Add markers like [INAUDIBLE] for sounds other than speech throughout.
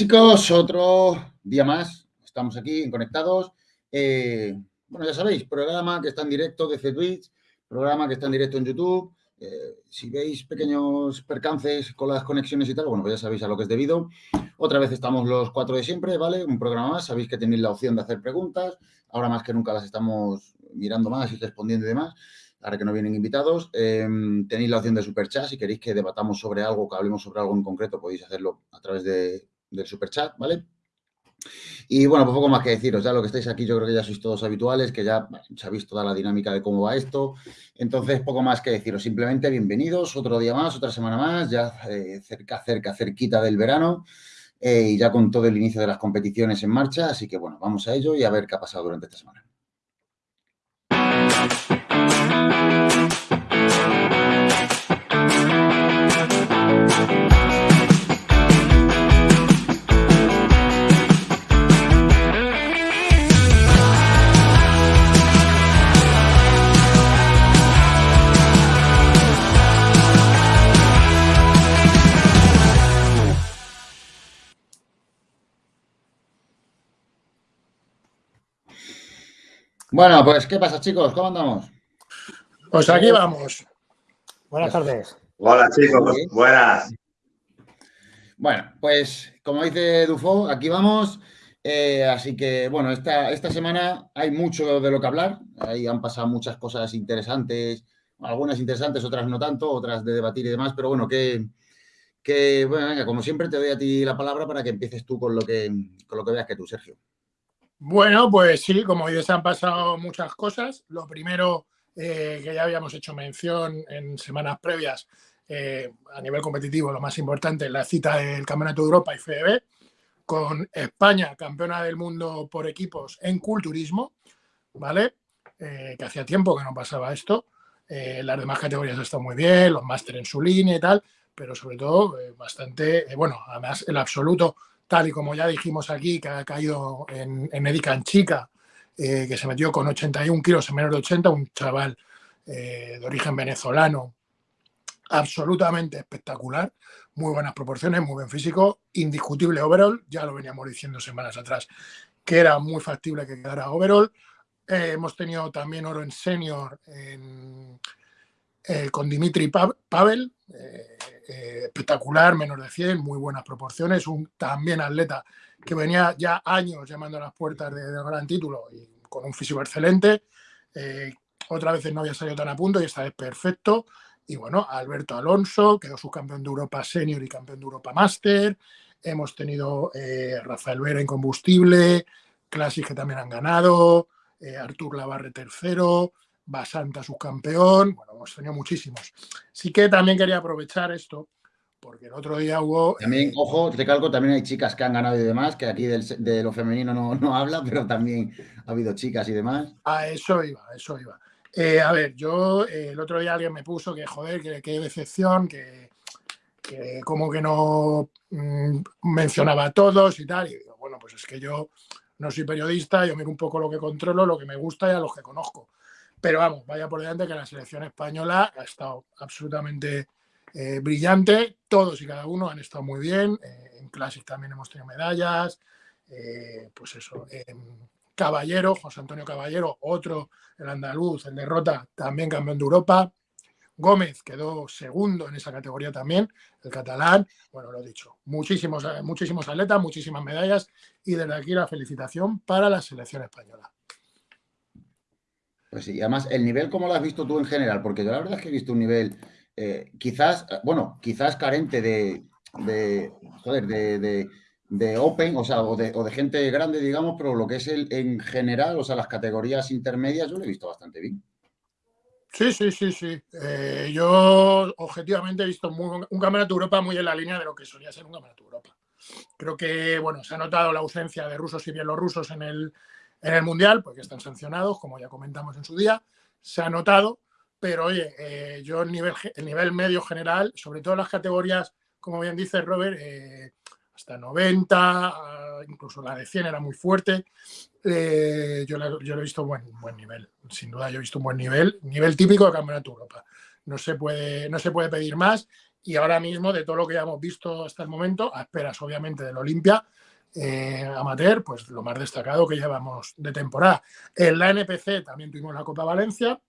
Chicos, otro día más, estamos aquí Conectados. Eh, bueno, ya sabéis, programa que está en directo desde Twitch, programa que está en directo en YouTube. Eh, si veis pequeños percances con las conexiones y tal, bueno, pues ya sabéis a lo que es debido. Otra vez estamos los cuatro de siempre, ¿vale? Un programa más, sabéis que tenéis la opción de hacer preguntas. Ahora más que nunca las estamos mirando más y respondiendo y demás ahora que no vienen invitados. Em, tenéis la opción de superchat. Si queréis que debatamos sobre algo, que hablemos sobre algo en concreto, podéis hacerlo a través de, del superchat, ¿vale? Y bueno, pues poco más que deciros, ya lo que estáis aquí yo creo que ya sois todos habituales, que ya sabéis toda la dinámica de cómo va esto. Entonces, poco más que deciros, simplemente bienvenidos, otro día más, otra semana más, ya eh, cerca, cerca, cerquita del verano eh, y ya con todo el inicio de las competiciones en marcha. Así que bueno, vamos a ello y a ver qué ha pasado durante esta semana. Bueno, pues, ¿qué pasa, chicos? ¿Cómo andamos? Pues aquí vamos. Buenas tardes. Hola, chicos. Buenas. Bueno, pues, como dice Dufo, aquí vamos. Eh, así que, bueno, esta, esta semana hay mucho de lo que hablar. Ahí han pasado muchas cosas interesantes, algunas interesantes, otras no tanto, otras de debatir y demás, pero bueno, que, que bueno, venga, como siempre te doy a ti la palabra para que empieces tú con lo que, con lo que veas que tú, Sergio. Bueno, pues sí, como dices, han pasado muchas cosas. Lo primero eh, que ya habíamos hecho mención en semanas previas eh, a nivel competitivo, lo más importante, la cita del Campeonato de Europa y FEB, con España campeona del mundo por equipos en culturismo, ¿vale? Eh, que hacía tiempo que no pasaba esto. las demás categorías están muy bien, los máster en su línea y tal, pero sobre todo bastante, bueno, además el absoluto tal y como ya dijimos aquí, que ha caído en, en Edican Chica, eh, que se metió con 81 kilos en menos de 80, un chaval eh, de origen venezolano, absolutamente espectacular, muy buenas proporciones, muy buen físico, indiscutible overall, ya lo veníamos diciendo semanas atrás, que era muy factible que quedara overall. Eh, hemos tenido también oro en senior con Dimitri Pavel, eh, espectacular, menos de 100, muy buenas proporciones, un también atleta que venía ya años llamando a las puertas del gran título y con un físico excelente. Eh, otras veces no había salido tan a punto y esta vez perfecto. Y bueno, Alberto Alonso, quedó subcampeón de Europa Senior y campeón de Europa Master. Hemos tenido eh, Rafael Vera en combustible, Classic que también han ganado, Artur Lavarre tercero, Basanta subcampeón, bueno, hemos tenido muchísimos. Sí que también quería aprovechar esto, porque el otro día hubo... También, eh, ojo, te calco, también hay chicas que han ganado y demás, que aquí de lo femenino no, no, habla, [LAUGHS] pero también ha habido chicas y demás. A eso iba, a eso iba. Eh, a ver, yo eh, el otro día alguien me puso que, joder, que qué decepción, que, que, como que no mm, mencionaba a todos y tal. Y digo, bueno, pues es que yo no soy periodista, yo miro un poco lo que controlo, lo que me gusta y a los que conozco. Pero vamos, vaya por delante que la selección española ha estado absolutamente eh, brillante. Todos y cada uno han estado muy bien. Eh, en Classic también hemos tenido medallas. Eh, pues eso. Caballero, José Antonio Caballero, otro, el andaluz, el derrota, también campeón de Europa. Gómez quedó segundo en esa categoría también, el catalán. Bueno, lo he dicho, muchísimos, muchísimos atletas, muchísimas medallas y desde aquí la felicitación para la selección española. Pues sí, además, el nivel, ¿cómo lo has visto tú en general? Porque yo la verdad es que he visto un nivel, eh, quizás, bueno, quizás carente de, de joder, de, de, Open, o sea, o de, o de, gente grande, digamos, pero lo que es el en general, o sea, las categorías intermedias, yo lo he visto bastante bien. Sí, sí, sí, sí. Eh, yo objetivamente he visto un campeonato de Europa muy en la línea de lo que solía ser un campeonato de Europa. Creo que, bueno, se ha notado la ausencia de rusos y bielorrusos en el, en el Mundial, porque están sancionados, como ya comentamos en su día, se ha notado, pero oye, eh, yo el nivel, el nivel medio general, sobre todo las categorías, como bien dice Robert, eh, hasta 90, ah, incluso la de 100 era muy fuerte, eh, yo, yo lo he visto buen, buen nivel, sin duda yo he visto un buen nivel, nivel típico de Campeonato Europa. No se, puede, no se puede pedir más y ahora mismo de todo lo que ya hemos visto hasta el momento, a esperas obviamente del Olimpia, eh, amateur, pues lo más destacado que llevamos de temporada. En la NPC también tuvimos la Copa Valencia.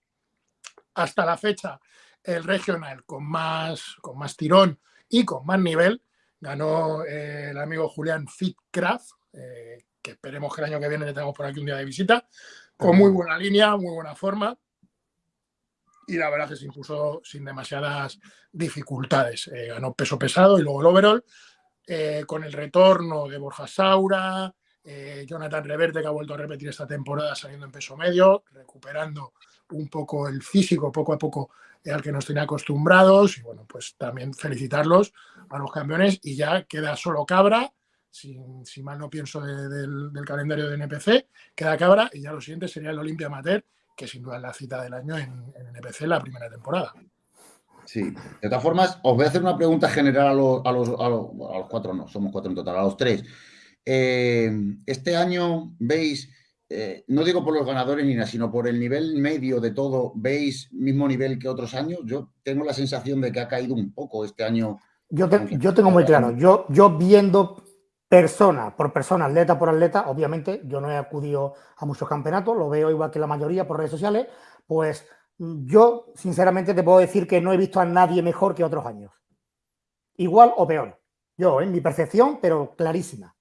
Hasta la fecha, el regional con más, con más tirón y con más nivel ganó eh, el amigo Julián Fitcraft, eh, que esperemos que el año que viene le tengamos por aquí un día de visita, con muy buena línea, muy buena forma. Y la verdad que se impuso sin demasiadas dificultades. ganó peso pesado y luego el overall. Eh, con el retorno de Borja Saura, eh, Jonathan Reverte, que ha vuelto a repetir esta temporada saliendo en peso medio, recuperando un poco el físico poco a poco al que nos tenía acostumbrados. Y bueno, pues también felicitarlos a los campeones. Y ya queda solo Cabra, si, mal no pienso del, calendario de NPC, queda Cabra y ya lo siguiente sería el Olimpia Amateur, que sin duda es la cita del año en, en NPC la primera temporada. Sí, de todas formas, os voy a hacer una pregunta general a los, a los, a los, cuatro, no, somos cuatro en total, a los tres. Eh, este año veis, eh, no digo por los ganadores ni nada, sino por el nivel medio de todo, ¿veis mismo nivel que otros años? Yo tengo la sensación de que ha caído un poco este año. Yo, yo tengo muy claro, yo, yo viendo persona por persona, atleta por atleta, obviamente yo no he acudido a muchos campeonatos, lo veo igual que la mayoría por redes sociales, pues yo, sinceramente, te puedo decir que no he visto a nadie mejor que otros años. Igual o peor. Yo, en mi percepción, pero clarísima.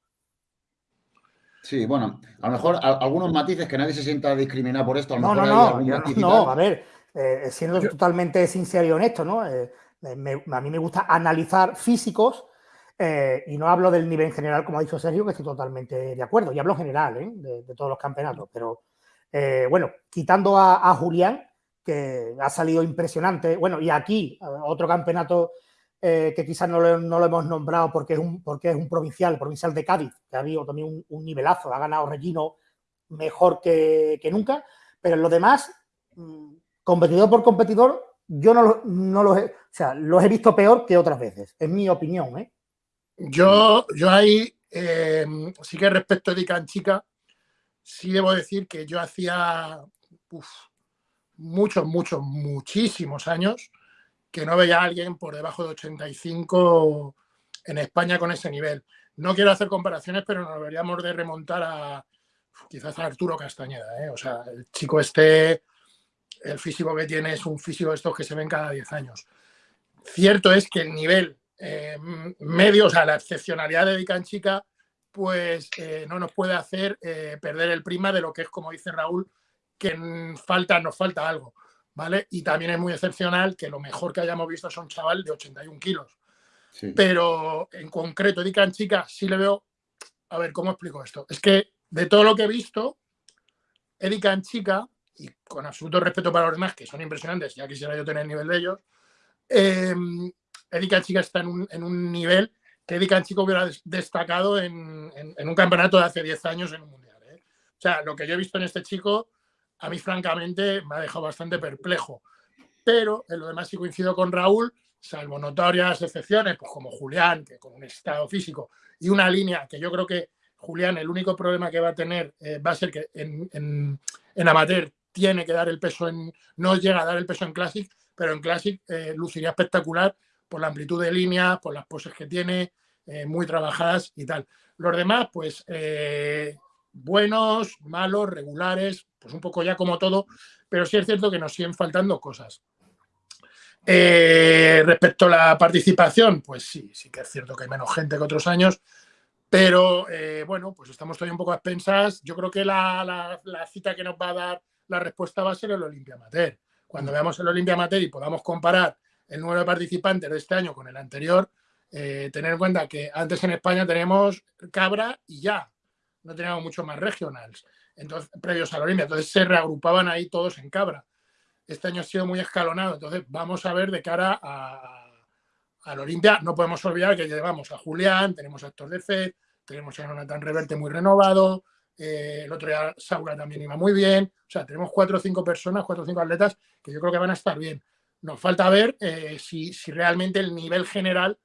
Sí, bueno, a lo mejor algunos matices que nadie se sienta discriminado por esto. A no, no, no, no, a ver, eh, siendo totalmente sincero y honesto, ¿no? Eh, a mí me gusta analizar físicos eh, y no hablo del nivel general, como ha dicho Sergio, que estoy totalmente de acuerdo. Y hablo general, de, todos los campeonatos. Pero, bueno, quitando a Julián, que ha salido impresionante. Bueno, y aquí, otro campeonato eh, que quizás no lo, hemos nombrado porque es, un, porque es un provincial, provincial de Cádiz, que ha habido también un, nivelazo, ha ganado Regino mejor que, nunca, pero en lo demás, mm, competidor por competidor, yo no, no los, he, o sea, los he visto peor que otras veces, es mi opinión. ¿eh? Yo, yo ahí, eh, sí que respecto de Chica, sí debo decir que yo hacía muchos, muchos, muchísimos años que no veía a alguien por debajo de 85 en España con ese nivel. No quiero hacer comparaciones, pero nos deberíamos de remontar a quizás a Arturo Castañeda. ¿eh? O sea, el chico este, el físico que tiene es un físico de estos que se ven cada 10 años. Cierto es que el nivel eh, medio, o sea, la excepcionalidad de Dican Chica, pues eh, no nos puede hacer perder el prima de lo que es, como dice Raúl, que falta, nos falta algo, ¿vale? Y también es muy excepcional que lo mejor que hayamos visto son chaval de 81 kilos. Pero en concreto, en chica, sí le veo. A ver, ¿cómo explico esto? Es que de todo lo que he visto, Erika en chica, y con absoluto respeto para los demás, que son impresionantes, ya quisiera yo tener el nivel de ellos, eh, Erika en chica está en un, en un nivel que Erika en chico hubiera destacado en, en, un campeonato de hace 10 años en un mundial. ¿eh? O sea, lo que yo he visto en este chico a mí francamente me ha dejado bastante perplejo. Pero en lo demás sí coincido con Raúl, salvo notorias excepciones, pues como Julián, que con un estado físico y una línea que yo creo que Julián, el único problema que va a tener eh, va a ser que en, en, amateur tiene que dar el peso en, no llega a dar el peso en Classic, pero en Classic eh, luciría espectacular por la amplitud de línea, por las poses que tiene, eh, muy trabajadas y tal. Los demás, pues buenos, malos, regulares, pues un poco ya como todo, pero sí es cierto que nos siguen faltando cosas. Eh, respecto a la participación, pues sí, sí que es cierto que hay menos gente que otros años, pero eh, bueno, pues estamos todavía un poco a expensas. Yo creo que la, cita que nos va a dar la respuesta va a ser el Olimpia Amateur. Cuando veamos el Olimpia Amateur y podamos comparar el número de participantes de este año con el anterior, eh, tener en cuenta que antes en España tenemos Cabra y ya, no teníamos mucho más regionals, entonces, previos a la Olimpia. Entonces se reagrupaban ahí todos en Cabra. Este año ha sido muy escalonado. Entonces vamos a ver de cara a, Olimpia. No podemos olvidar que llevamos a Julián, tenemos a Héctor de Fed, tenemos a Jonathan Reverte muy renovado. Eh, el otro día Saura también iba muy bien. O sea, tenemos cuatro o cinco personas, cuatro o cinco atletas que yo creo que van a estar bien. Nos falta ver eh, si, si realmente el nivel general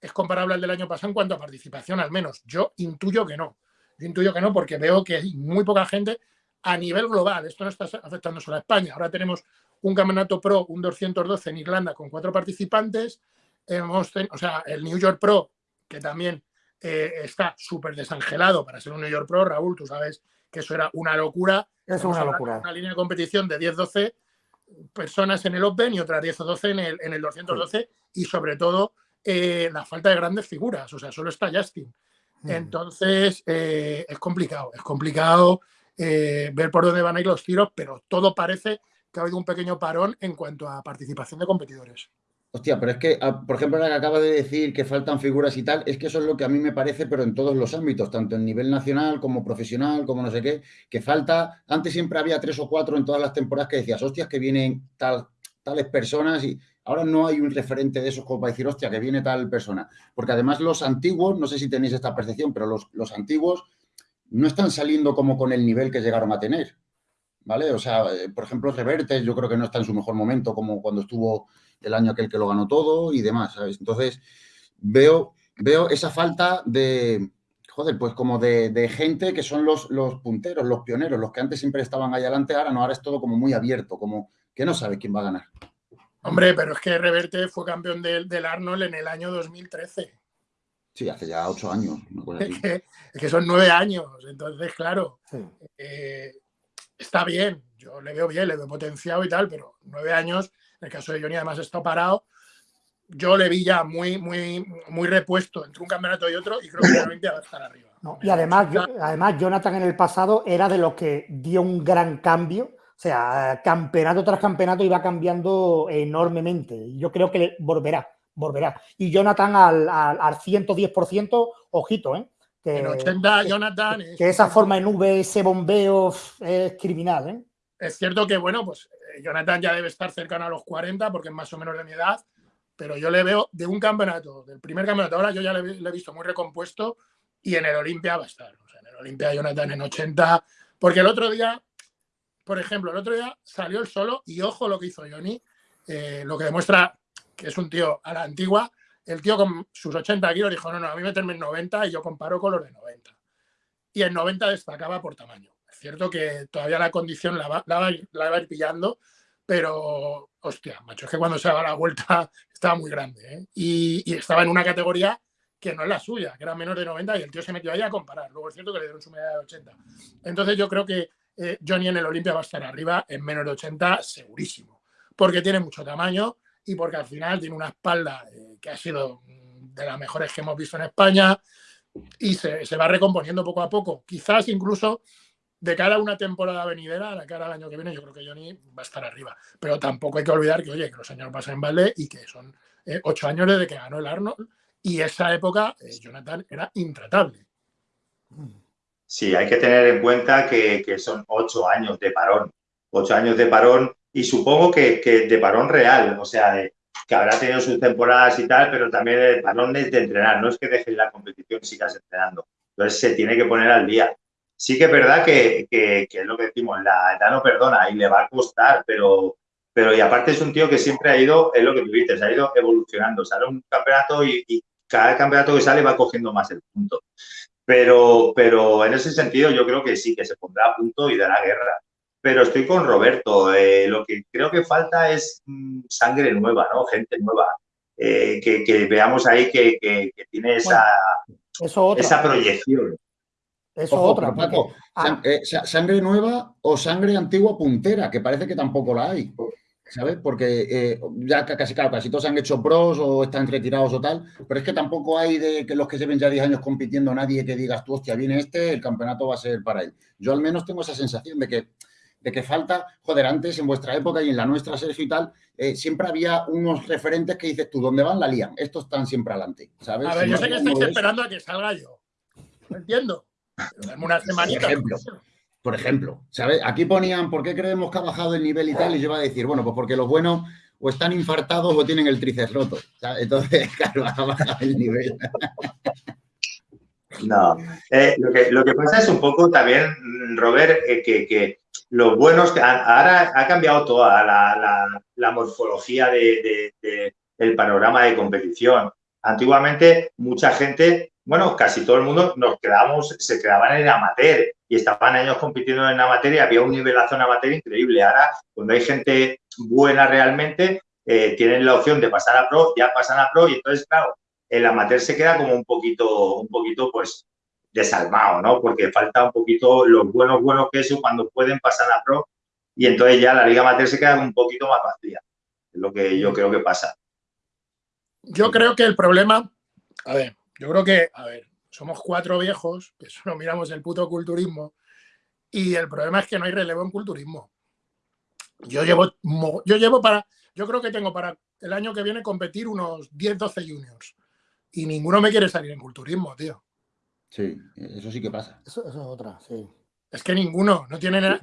es comparable al del año pasado en cuanto a participación, al menos. Yo intuyo que no. Yo intuyo que no, porque veo que hay muy poca gente a nivel global. Esto no está afectando solo a España. Ahora tenemos un campeonato pro, un 212 en Irlanda con cuatro participantes. hemos tenido, o sea, el New York Pro, que también eh, está súper desangelado para ser un New York Pro, Raúl, tú sabes que eso era una locura. Es una locura. Una línea de competición de 10-12 personas en el Open y otras 10 o 12 en el, en el 212 y sobre todo eh, la falta de grandes figuras, o sea, solo está Justin. Entonces, eh, es complicado, es complicado ver por dónde van a ir los tiros, pero todo parece que ha habido un pequeño parón en cuanto a participación de competidores. Hostia, pero es que, ah, por ejemplo, la que acaba de decir que faltan figuras y tal, es que eso es lo que a mí me parece, pero en todos los ámbitos, tanto en nivel nacional como profesional, como no sé qué, que falta, antes siempre había tres o cuatro en todas las temporadas que decías, hostias, que vienen tal, tales personas y ahora no hay un referente de esos como para decir, hostia, que viene tal persona. Porque además los antiguos, no sé si tenéis esta percepción, pero los, los antiguos no están saliendo como con el nivel que llegaron a tener. ¿Vale? O sea, eh, por ejemplo, Revertes yo creo que no está en su mejor momento como cuando estuvo el año aquel que lo ganó todo y demás, ¿sabes? Entonces, veo, veo esa falta de, joder, pues como de, gente que son los, los, punteros, los pioneros, los que antes siempre estaban ahí adelante, ahora no, ahora es todo como muy abierto, como que no sabe quién va a ganar. Hombre, pero es que Reverte fue campeón del, del Arnold en el año 2013. Sí, hace ya ocho años. Es, que, es, que, son nueve años, entonces, claro, eh, está bien, yo le veo bien, le veo potenciado y tal, pero nueve años en el caso de Johnny, además, está parado. Yo le vi ya muy, muy, muy repuesto entre un campeonato y otro y creo que realmente va a estar arriba. y además, además, Jonathan en el pasado era de los que dio un gran cambio. O sea, campeonato tras campeonato iba cambiando enormemente. Yo creo que volverá, volverá. Y Jonathan al, al, 110%, ojito, ¿eh? Que, en 80, Jonathan. Que, esa forma en V, ese bombeo es criminal, ¿eh? Es cierto que, bueno, pues Jonathan ya debe estar cercano a los 40 porque es más o menos de mi edad, pero yo le veo de un campeonato, del primer campeonato, ahora yo ya le, he visto muy recompuesto y en el Olimpia va a estar. O sea, en el Olimpia Jonathan en 80, porque el otro día, por ejemplo, el otro día salió el solo y ojo lo que hizo Johnny, eh, lo que demuestra que es un tío a la antigua. El tío con sus 80 kilos dijo, no, no, a mí meterme en 90 y yo comparo con los de 90. Y en 90 destacaba por tamaño cierto que todavía la condición la va, la va, a ir pillando, pero, hostia, macho, es que cuando se daba la vuelta [LAUGHS] estaba muy grande. ¿eh? Y, estaba en una categoría que no es la suya, que era menos de 90 y el tío se metió ahí a comparar. Luego es cierto que le dieron su medalla de 80. Entonces yo creo que eh, Johnny en el Olimpia va a estar arriba en menos de 80 segurísimo, porque tiene mucho tamaño y porque al final tiene una espalda eh, que ha sido mm, de las mejores que hemos visto en España y se, se va recomponiendo poco a poco. Quizás incluso de cara a una temporada venidera, de cara al año que viene, yo creo que Johnny va a estar arriba. Pero tampoco hay que olvidar que, oye, que los años pasan en balde y que son eh, ocho años desde que ganó el Arnold y esa época Jonathan era intratable. Sí, hay que tener en cuenta que, son ocho años de parón, ocho años de parón y supongo que, de parón real, o sea, que habrá tenido sus temporadas y tal, pero también el parón es de entrenar, no es que dejes la competición y sigas entrenando. Entonces se tiene que poner al día sí que es verdad que, es lo que decimos, la edad no perdona y le va a costar, pero, pero y aparte es un tío que siempre ha ido, es lo que tú dices, ha ido evolucionando. Sale un campeonato y, cada campeonato que sale va cogiendo más el punto. Pero, pero en ese sentido yo creo que sí, que se pondrá a punto y dará guerra. Pero estoy con Roberto. Eh, lo que creo que falta es mm, sangre nueva, ¿no? Gente nueva. Eh, que, veamos ahí que, tiene esa, esa proyección. Eso otra. Ah. Eh, sangre nueva o sangre antigua puntera, que parece que tampoco la hay. ¿Sabes? Porque eh, ya casi, claro, casi todos han hecho pros o están retirados o tal, pero es que tampoco hay de que los que lleven ya 10 años compitiendo nadie que digas tú, hostia, viene este, el campeonato va a ser para él. Yo al menos tengo esa sensación de que, de que falta, joder, antes en vuestra época y en la nuestra, Sergio y tal, eh, siempre había unos referentes que dices tú, ¿dónde van? La lían. Estos están siempre adelante, ¿sabes? A ver, yo sé que estáis esperando a que salga yo. ¿Me entiendo? una semanita. Por ejemplo, por ejemplo, ¿sabes? Aquí ponían por qué creemos que ha bajado el nivel y tal, y yo iba a decir, bueno, pues porque los buenos o están infartados o tienen el tríceps roto. Entonces, [LAUGHS] claro, ha bajado el nivel. No, eh, lo, que, pasa es un poco también, Robert, eh, que, los buenos, ahora ha cambiado toda la, morfología del de, panorama de competición. Antiguamente, mucha gente bueno, casi todo el mundo nos quedamos, se quedaban en amateur y estaban años compitiendo en amateur y había un nivelazo en amateur increíble. Ahora, cuando hay gente buena realmente, eh, tienen la opción de pasar a pro, ya pasan a pro y entonces, claro, el amateur se queda como un poquito, un poquito, pues, desalmado, ¿no? Porque falta un poquito los buenos, buenos que eso cuando pueden pasar a pro y entonces ya la liga amateur se queda un poquito más vacía. Es lo que yo creo que pasa. Yo creo que el problema, a ver, yo creo que, a ver, somos cuatro viejos que solo miramos el puto culturismo y el problema es que no hay relevo en culturismo. Yo llevo, yo llevo para, yo creo que tengo para el año que viene competir unos 10, 12 juniors y ninguno me quiere salir en culturismo, tío. Sí, eso sí que pasa. Eso, es otra, sí. Es que ninguno, no tienen,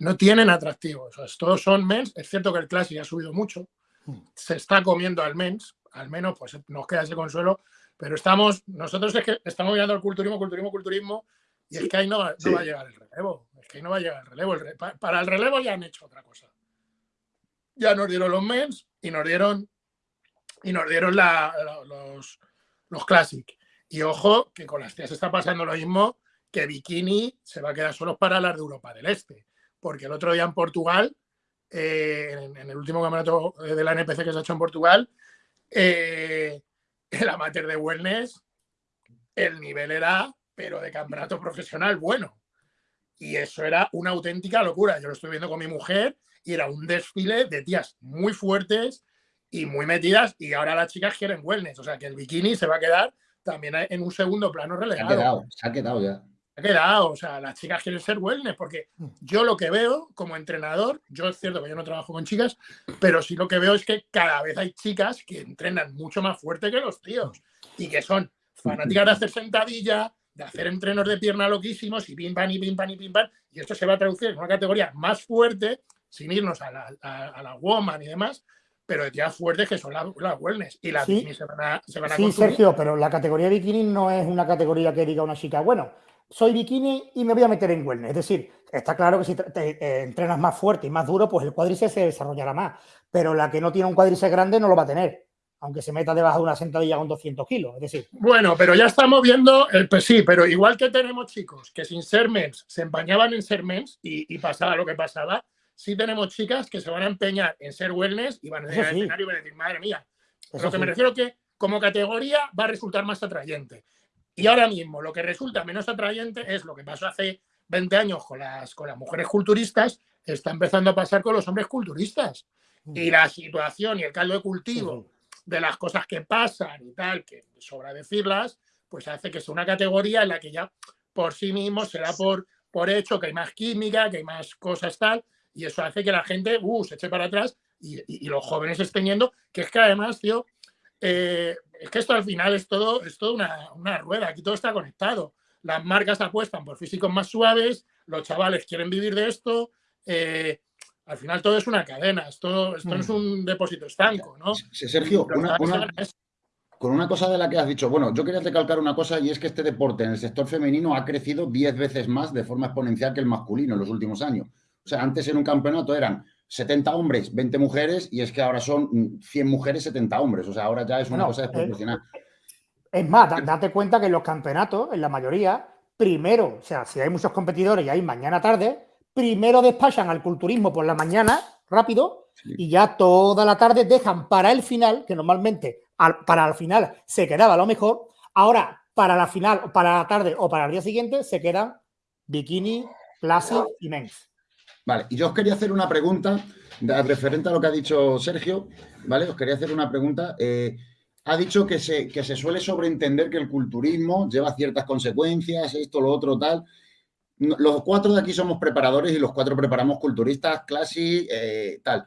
no, tienen atractivos. todos son mens, es cierto que el Classic ha subido mucho, hmm. se está comiendo al mens, al menos pues nos queda ese consuelo, pero estamos, nosotros es que estamos mirando el culturismo, culturismo, culturismo, y es que ahí no, va a llegar el relevo, es que ahí no va a llegar el relevo. para el relevo ya han hecho otra cosa. Ya nos dieron los mens y nos dieron, y nos dieron los, los Classic. Y ojo, que con las tías está pasando lo mismo, que Bikini se va a quedar solo para las de Europa del Este. Porque el otro día en Portugal, eh, en, el último campeonato de la NPC que se ha hecho en Portugal, eh, el amateur de wellness, el nivel era, pero de campeonato profesional bueno. Y eso era una auténtica locura. Yo lo estoy viendo con mi mujer y era un desfile de tías muy fuertes y muy metidas y ahora las chicas quieren wellness. O sea que el bikini se va a quedar también en un segundo plano relegado. Se ha quedado, se ha quedado ya. Ha quedado, o sea, las chicas quieren ser wellness, porque mm. yo lo que veo como entrenador, yo es cierto que yo no trabajo con chicas, pero sí lo que veo es que cada vez hay chicas que entrenan mucho más fuerte que los tíos y que son fanáticas de hacer sentadilla, de hacer entrenos de pierna loquísimos y pim, pam, y pim, pam, y pim, pam, y esto se va a traducir en una categoría más fuerte, sin irnos a la, a la woman y demás, pero de fuertes que son las, wellness y las sí, se van a, se van a Sí, Sergio, pero la categoría bikini no es una categoría que diga una chica, bueno, soy bikini y me voy a meter en wellness. Es decir, está claro que si te, eh, entrenas más fuerte y más duro, pues el cuádriceps se desarrollará más. Pero la que no tiene un cuádriceps grande no lo va a tener, aunque se meta debajo de una sentadilla con 200 kilos. Es decir. Bueno, pero ya estamos viendo, el, pues sí, pero igual que tenemos chicos que sin ser mens se empañaban en ser mens y pasaba lo que pasaba, sí tenemos chicas que se van a empeñar en ser wellness y van a llegar al escenario y van a decir, madre mía. lo que me refiero que como categoría va a resultar más atrayente. Y ahora mismo lo que resulta menos atrayente es lo que pasó hace 20 años con las, con las mujeres culturistas, está empezando a pasar con los hombres culturistas. Y la situación y el caldo de cultivo de las cosas que pasan y tal, que sobra decirlas, pues hace que sea una categoría en la que ya por sí mismo será por, por hecho que hay más química, que hay más cosas tal, y eso hace que la gente uh, se eche para atrás y, los jóvenes estén yendo, que es que además, tío, eh, es que esto al final es todo, es todo una, rueda, aquí todo está conectado. Las marcas apuestan por físicos más suaves, los chavales quieren vivir de esto, eh, al final todo es una cadena, esto, esto no es mm. un depósito estanco, ¿no? Sergio, con una cosa de la que has dicho, bueno, yo quería recalcar una cosa y es que este deporte en el sector femenino ha crecido 10 veces más de forma exponencial que el masculino en los últimos años. O sea, antes en un campeonato eran 70 hombres, 20 mujeres, y es que ahora son 100 mujeres, 70 hombres. O sea, ahora ya es una cosa desproporcionada. Es más, date cuenta que en los campeonatos, en la mayoría, primero, o sea, si hay muchos competidores y hay mañana tarde, primero despachan al culturismo por la mañana, rápido, y ya toda la tarde dejan para el final, que normalmente para el final se quedaba lo mejor, ahora para la final, para la tarde o para el día siguiente se quedan bikini, classic y men's. Vale, y yo os quería hacer una pregunta referente a lo que ha dicho Sergio, ¿vale? Os quería hacer una pregunta. Eh, ha dicho que se, que se suele sobreentender que el culturismo lleva ciertas consecuencias, esto, lo otro, tal. Los cuatro de aquí somos preparadores y los cuatro preparamos culturistas, clase, eh, tal.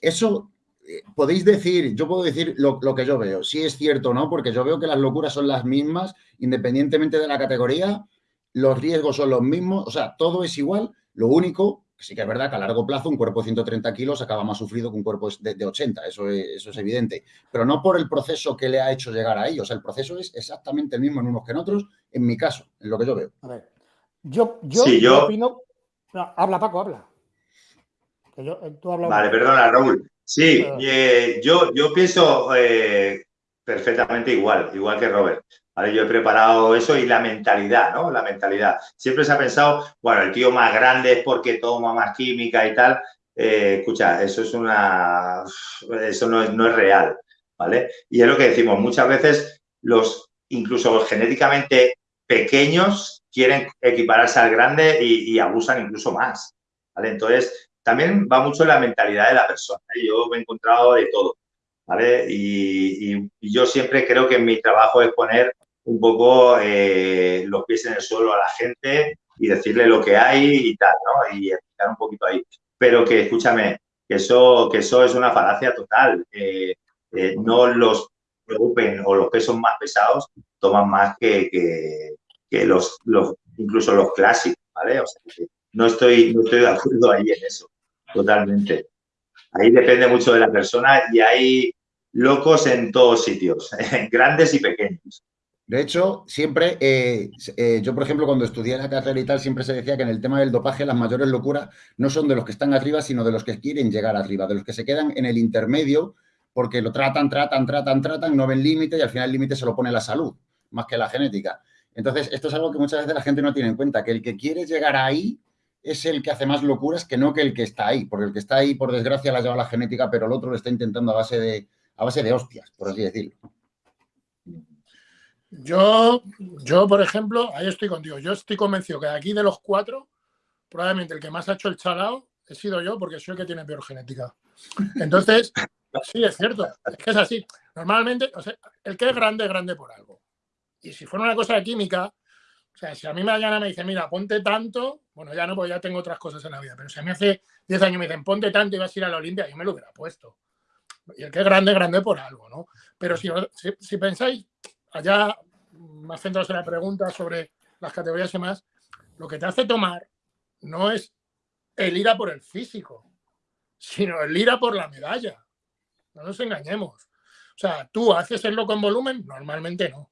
Eso eh, podéis decir, yo puedo decir lo, lo, que yo veo, si es cierto o no, porque yo veo que las locuras son las mismas, independientemente de la categoría, los riesgos son los mismos, o sea, todo es igual, lo único sí que es verdad que a largo plazo un cuerpo de 130 kilos acaba más sufrido que un cuerpo de, 80, eso es, eso es evidente. Pero no por el proceso que le ha hecho llegar. O sea, el proceso es exactamente el mismo en unos que en otros, en mi caso, en lo que yo veo. A ver, yo, yo, opino... habla, Paco, habla. vale, perdona, Raúl. Sí, eh, yo, yo pienso eh, perfectamente igual, igual que Robert. Yo he preparado eso y la mentalidad, ¿no? La mentalidad. Siempre se ha pensado, bueno, el tío más grande es porque toma más química y tal. eh, escucha, eso es una, eso no es, no es real, ¿vale? Y es lo que decimos, muchas veces los, incluso genéticamente pequeños quieren equipararse al grande y, abusan incluso más, ¿vale? Entonces, también va mucho la mentalidad de la persona. ¿eh? Yo me he encontrado de todo, ¿vale? Y, yo siempre creo que mi trabajo es poner un poco eh, los pies en el suelo a la gente y decirle lo que hay y tal, ¿no? Y explicar un poquito ahí. Pero que, escúchame, que eso, eso es una falacia total. Eh, no los preocupen o los pesos más pesados toman más que, que, los, los, incluso los clásicos, ¿vale? O sea, no estoy, no estoy de acuerdo ahí en eso, totalmente. Ahí depende mucho de la persona y hay locos en todos sitios, [LAUGHS] grandes y pequeños. De hecho, siempre, eh, eh, yo por ejemplo, cuando estudié la carrera y tal, siempre se decía que en el tema del dopaje las mayores locuras no son de los que están arriba, sino de los que quieren llegar arriba, de los que se quedan en el intermedio porque lo tratan, tratan, tratan, tratan, no ven límite y al final el límite se lo pone la salud, más que la genética. Entonces, esto es algo que muchas veces la gente no tiene en cuenta, que el que quiere llegar ahí es el que hace más locuras que no que el que está ahí, porque el que está ahí, por desgracia, la lleva la genética, pero el otro lo está intentando a base de, a base de hostias, por así decirlo. Yo, yo, por ejemplo, ahí estoy contigo. Yo estoy convencido que de aquí de los cuatro, probablemente el que más ha hecho el chalao he sido yo porque soy el que tiene peor genética. Entonces, [LAUGHS] Sí, es cierto. Es que es así. Normalmente, o sea, el que es grande es grande por algo. Y si fuera una cosa de química, o sea, si a mí mañana me dicen, mira, ponte tanto, bueno, ya no, porque ya tengo otras cosas en la vida, pero si a mí hace 10 años me dicen, ponte tanto y vas a ir a la Olimpia, yo me lo hubiera puesto. Y el que es grande, es grande por algo, ¿no? Pero si, si, pensáis, allá más centrados en la pregunta sobre las categorías y más, lo que te hace tomar no es el ir a por el físico, sino el ir a por la medalla. No nos engañemos. O sea, tú haces el loco en volumen, normalmente no.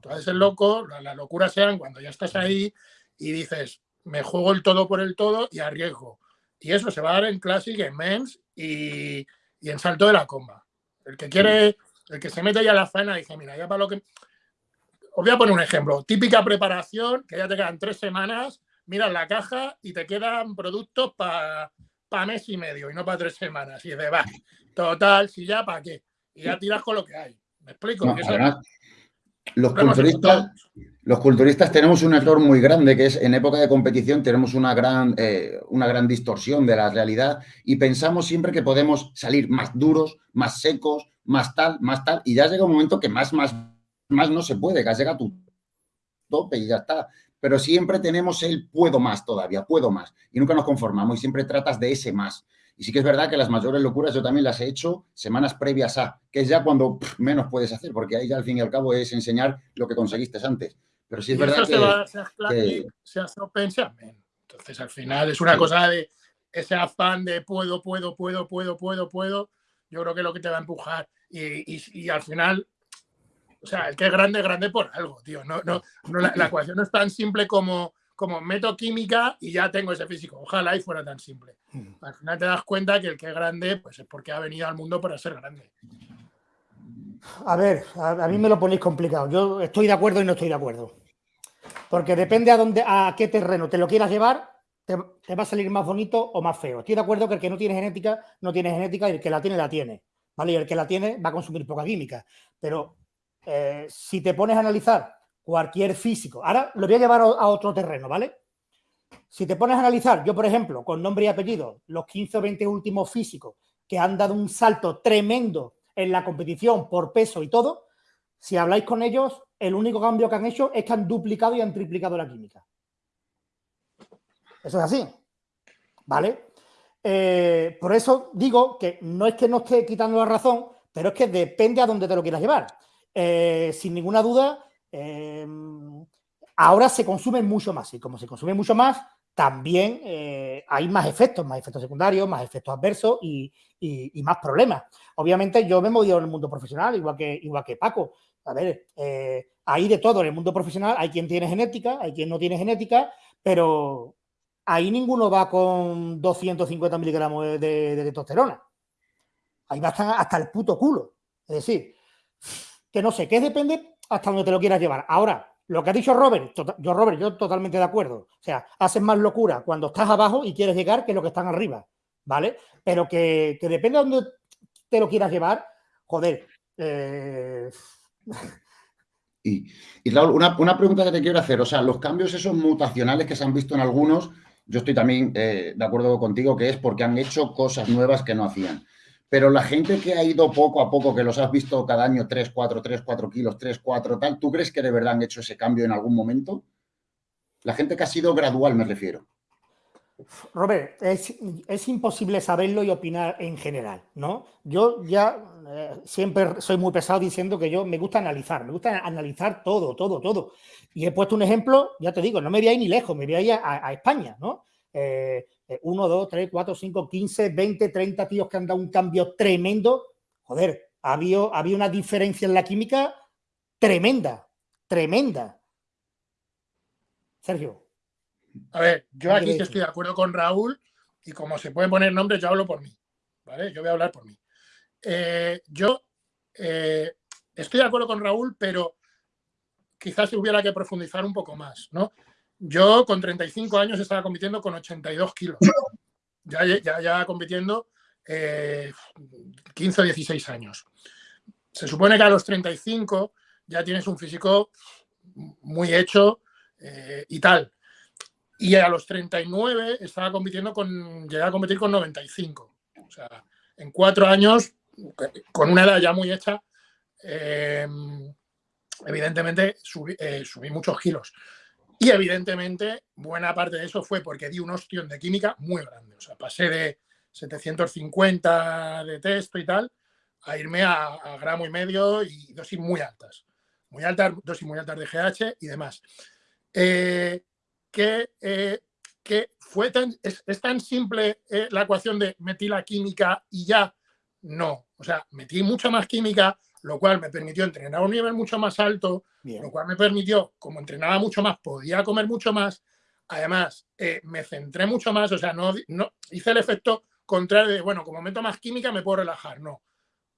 Tú haces el loco, la, locura sean cuando ya estás ahí y dices, me juego el todo por el todo y arriesgo. Y eso se va a dar en Classic, en Men's y, en Salto de la Comba. El que quiere, el que se mete ya a la faena dice, mira, ya para lo que... Os voy a poner un ejemplo. Típica preparación, que ya te quedan tres semanas, miras la caja y te quedan productos para pa mes y medio y no para tres semanas. Y dices, va, Total, si ya, ¿para qué? Y ya tiras con lo que hay. ¿Me explico? los culturistas, los culturistas tenemos un error muy grande, que es en época de competición tenemos una gran, eh, una gran distorsión de la realidad y pensamos siempre que podemos salir más duros, más secos, más tal, más tal, y ya llega un momento que más, más, más no se puede, que llega a tu tope y ya está. Pero siempre tenemos el puedo más todavía, puedo más, y nunca nos conformamos y siempre tratas de ese más. Y sí que es verdad que las mayores locuras yo también las he hecho semanas previas a, que es ya cuando menos puedes hacer, porque ahí ya al fin y al cabo es enseñar lo que conseguiste antes. Pero sí es verdad que, se, va, se, hace Entonces al final es una cosa de ese afán de puedo, puedo, puedo, puedo, puedo, puedo. Yo creo que es lo que te va a empujar. Y, y, al final, o sea, el que es grande, es grande por algo, tío. No, no, no la, la ecuación no es tan simple como como meto química y ya tengo ese físico. Ojalá y fuera tan simple. Hmm. Al final te das cuenta que el que es grande, pues es porque ha venido al mundo para ser grande. A ver, a, mí me lo ponéis complicado. Yo estoy de acuerdo y no estoy de acuerdo. Porque depende a dónde, a qué terreno te lo quieras llevar, te, va a salir más bonito o más feo. Estoy de acuerdo que el que no tiene genética, no tiene genética y el que la tiene, la tiene. ¿Vale? Y el que la tiene va a consumir poca química. Pero eh, si te pones a analizar cualquier físico. Ahora lo voy a llevar a otro terreno, ¿vale? Si te pones a analizar, yo por ejemplo, con nombre y apellido, los 15 o 20 últimos físicos que han dado un salto tremendo en la competición por peso y todo, si habláis con ellos, el único cambio que han hecho es que han duplicado y han triplicado la química. Eso es así, ¿vale? Eh, por eso digo que no es que no esté quitando la razón, pero es que depende a dónde te lo quieras llevar. Eh, sin ninguna duda, Em, ahora se consume mucho más y como se consume mucho más, también eh, hay más efectos, más efectos secundarios, más efectos adversos y, más problemas. Obviamente yo me he movido en el mundo profesional, igual que, igual que Paco. A ver, hay de todo en el mundo profesional, hay quien tiene genética, hay quien no tiene genética, pero ahí ninguno va con 250 miligramos de, testosterona. Ahí va hasta, el puto culo. Es decir, que no sé, ¿qué depende hasta donde te lo quieras llevar. Ahora, lo que ha dicho Robert, yo Robert, yo totalmente de acuerdo. O sea, haces más locura cuando estás abajo y quieres llegar que lo que están arriba. ¿vale? Pero que, depende de dónde te lo quieras llevar, joder. Eh, [LAUGHS] y, y una, pregunta que te quiero hacer, o sea, los cambios esos mutacionales que se han visto en algunos, yo estoy también eh, de acuerdo contigo que es porque han hecho cosas nuevas que no hacían. Pero la gente que ha ido poco a poco, que los has visto cada año 3, 4, 3, 4 kilos, 3, 4, tal, ¿tú crees que de verdad han hecho ese cambio en algún momento? La gente que ha sido gradual, me refiero. Robert, es, imposible saberlo y opinar en general, ¿no? Yo ya eh, siempre soy muy pesado diciendo que yo me gusta analizar, me gusta analizar todo, todo, todo. Y he puesto un ejemplo, ya te digo, no me voy a ir ni lejos, me voy a ir a, España, ¿no? Eh, 1, 2, 3, 4, 5, 15, 20, 30 tíos que han dado un cambio tremendo. Joder, había, había una diferencia en la química tremenda, tremenda. Sergio. A ver, yo aquí estoy de acuerdo con Raúl y como se pueden poner nombres, yo hablo por mí. ¿Vale? Yo voy a hablar por mí. Eh, yo eh, estoy de acuerdo con Raúl, pero quizás hubiera que profundizar un poco más, ¿no? Yo con 35 años estaba compitiendo con 82 kilos. Ya, ya, ya compitiendo 15 o 16 años. Se supone que a los 35 ya tienes un físico muy hecho eh, y tal. Y a los 39 estaba compitiendo con, llegué a competir con 95. O sea, en cuatro años, con una edad ya muy hecha, eh, evidentemente subí, eh, subí, muchos kilos. Y evidentemente, buena parte de eso fue porque di un ostión de química muy grande. O sea, pasé de 750 de texto y tal a irme a, gramo y medio y dosis muy altas. Muy altas, dosis muy altas de GH y demás. Eh, que, que fue tan, es, tan simple la ecuación de metí la química y ya. No, o sea, metí mucha más química, lo cual me permitió entrenar a un nivel mucho más alto, lo cual me permitió, como entrenaba mucho más, podía comer mucho más. Además, eh, me centré mucho más, o sea, no, no hice el efecto contrario de, bueno, como meto más química me puedo relajar. No,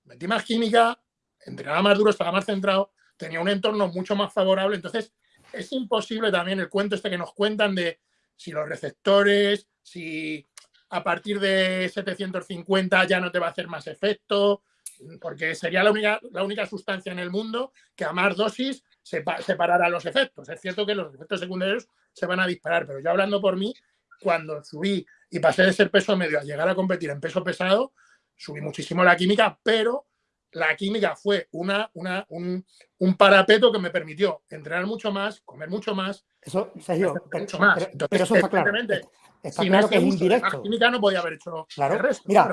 metí más química, entrenaba más duro, estaba más centrado, tenía un entorno mucho más favorable, entonces es imposible también el cuento este que nos cuentan de si los receptores, si a partir de 750 ya no te va a hacer más efecto, porque sería la única, la única sustancia en el mundo que a más dosis separará los efectos. Es cierto que los efectos secundarios se van a disparar, pero yo hablando por mí, cuando subí y pasé de ser peso medio a llegar a competir en peso pesado, subí muchísimo la química, pero la química fue una, una, un, un, parapeto que me permitió entrenar mucho más, comer mucho más. Eso, Sergio, pero, mucho más. pero, eso está claro. Está claro que es indirecto. La química no podía haber hecho claro. el resto. Mira,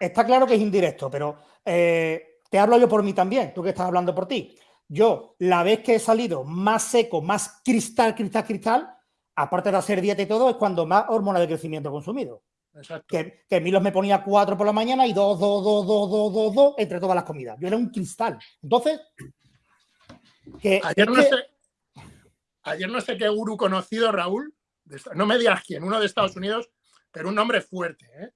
está claro que es indirecto, pero eh, te hablo yo por mí también, tú que estás hablando por ti. Yo, la vez que he salido más seco, más cristal, cristal, cristal, aparte de hacer dieta y todo, es cuando más hormona de crecimiento he consumido. Que, que Milos me ponía cuatro por la mañana y dos, dos, dos, dos, dos, dos, dos entre todas las comidas. Yo era un cristal. Entonces, que, ayer, no Sé, ayer no sé qué gurú conocido, Raúl, no me digas quién, uno de Estados Unidos, pero un nombre fuerte. ¿eh?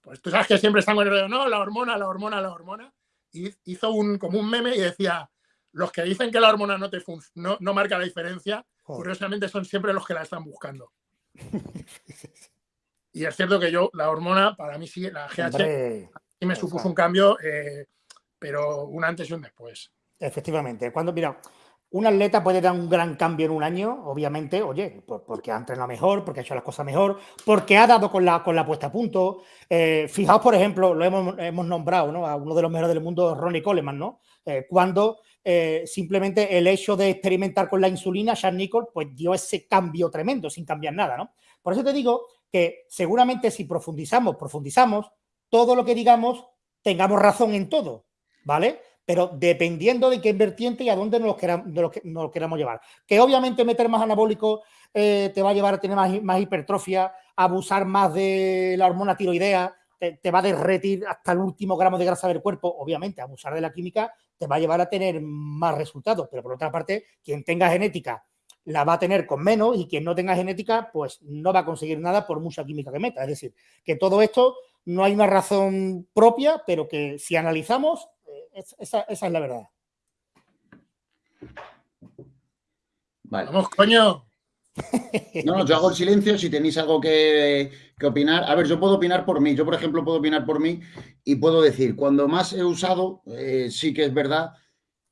Pues tú sabes que siempre están con el no, la hormona, la hormona, la hormona. Y hizo un, como un meme y decía, los que dicen que la hormona no, te no, no marca la diferencia, curiosamente son siempre los que la están buscando. [LAUGHS] Y es cierto que yo, la hormona, para mí sí, la GH, y me supuso un cambio, eh, pero un antes y un después. Efectivamente. Cuando, mira, un atleta puede dar un gran cambio en un año, obviamente, oye, porque ha entrenado mejor, porque ha hecho las cosas mejor, porque ha dado con la, con la puesta a punto. Eh, fijaos, por ejemplo, lo hemos, hemos, nombrado, ¿no? A uno de los mejores del mundo, Ronnie Coleman, ¿no? Eh, cuando simplemente el hecho de experimentar con la insulina, Sean Nicol, pues dio ese cambio tremendo, sin cambiar nada, ¿no? Por eso te digo que seguramente si profundizamos, profundizamos, todo lo que digamos, tengamos razón en todo, ¿vale? Pero dependiendo de qué vertiente y a dónde nos lo, queramos, llevar. Que obviamente meter más anabólico eh, te va a llevar a tener más, hipertrofia, abusar más de la hormona tiroidea, te, va a derretir hasta el último gramo de grasa del cuerpo. Obviamente, abusar de la química te va a llevar a tener más resultados. Pero por otra parte, quien tenga genética la va a tener con menos y quien no tenga genética, pues no va a conseguir nada por mucha química que meta. Es decir, que todo esto no hay una razón propia, pero que si analizamos, eh, esa, es la verdad. Vamos, coño. No, [LAUGHS] no, yo hago el silencio si tenéis algo que, opinar. A ver, yo puedo opinar por mí. Yo, por ejemplo, puedo opinar por mí y puedo decir, cuando más he usado, eh, sí que es verdad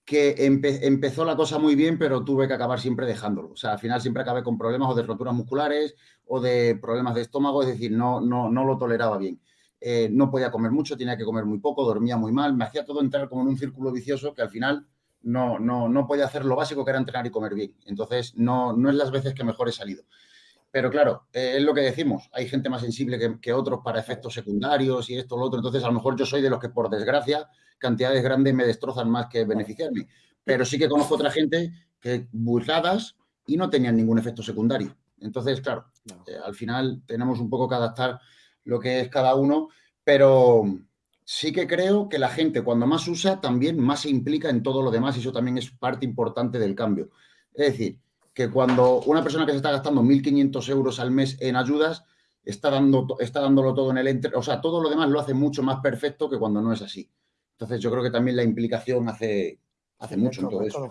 que empezó la cosa muy bien, pero tuve que acabar siempre dejándolo. O sea, al final siempre acabé con problemas o de roturas musculares o de problemas de estómago, es decir, no, no, no lo toleraba bien. Eh, no podía comer mucho, tenía que comer muy poco, dormía muy mal, me hacía todo entrar como en un círculo vicioso que al final no, no, no podía hacer lo básico que era entrenar y comer bien. Entonces, no, no es las veces que mejor he salido. Pero claro, eh, es lo que decimos, hay gente más sensible que, que, otros para efectos secundarios y esto, lo otro. Entonces, a lo mejor yo soy de los que, por desgracia, cantidades grandes me destrozan más que beneficiarme. Pero sí que conozco otra gente que burladas y no tenían ningún efecto secundario. Entonces, claro, eh, al final tenemos un poco que adaptar lo que es cada uno, pero sí que creo que la gente cuando más usa también más se implica en todo lo demás y eso también es parte importante del cambio. Es decir, que cuando una persona que se está gastando 1.500 euros al mes en ayudas está, dando, está dándolo todo en el entre, o sea, todo lo demás lo hace mucho más perfecto que cuando no es así. Entonces yo creo que también la implicación hace, hace mucho en todo, eso.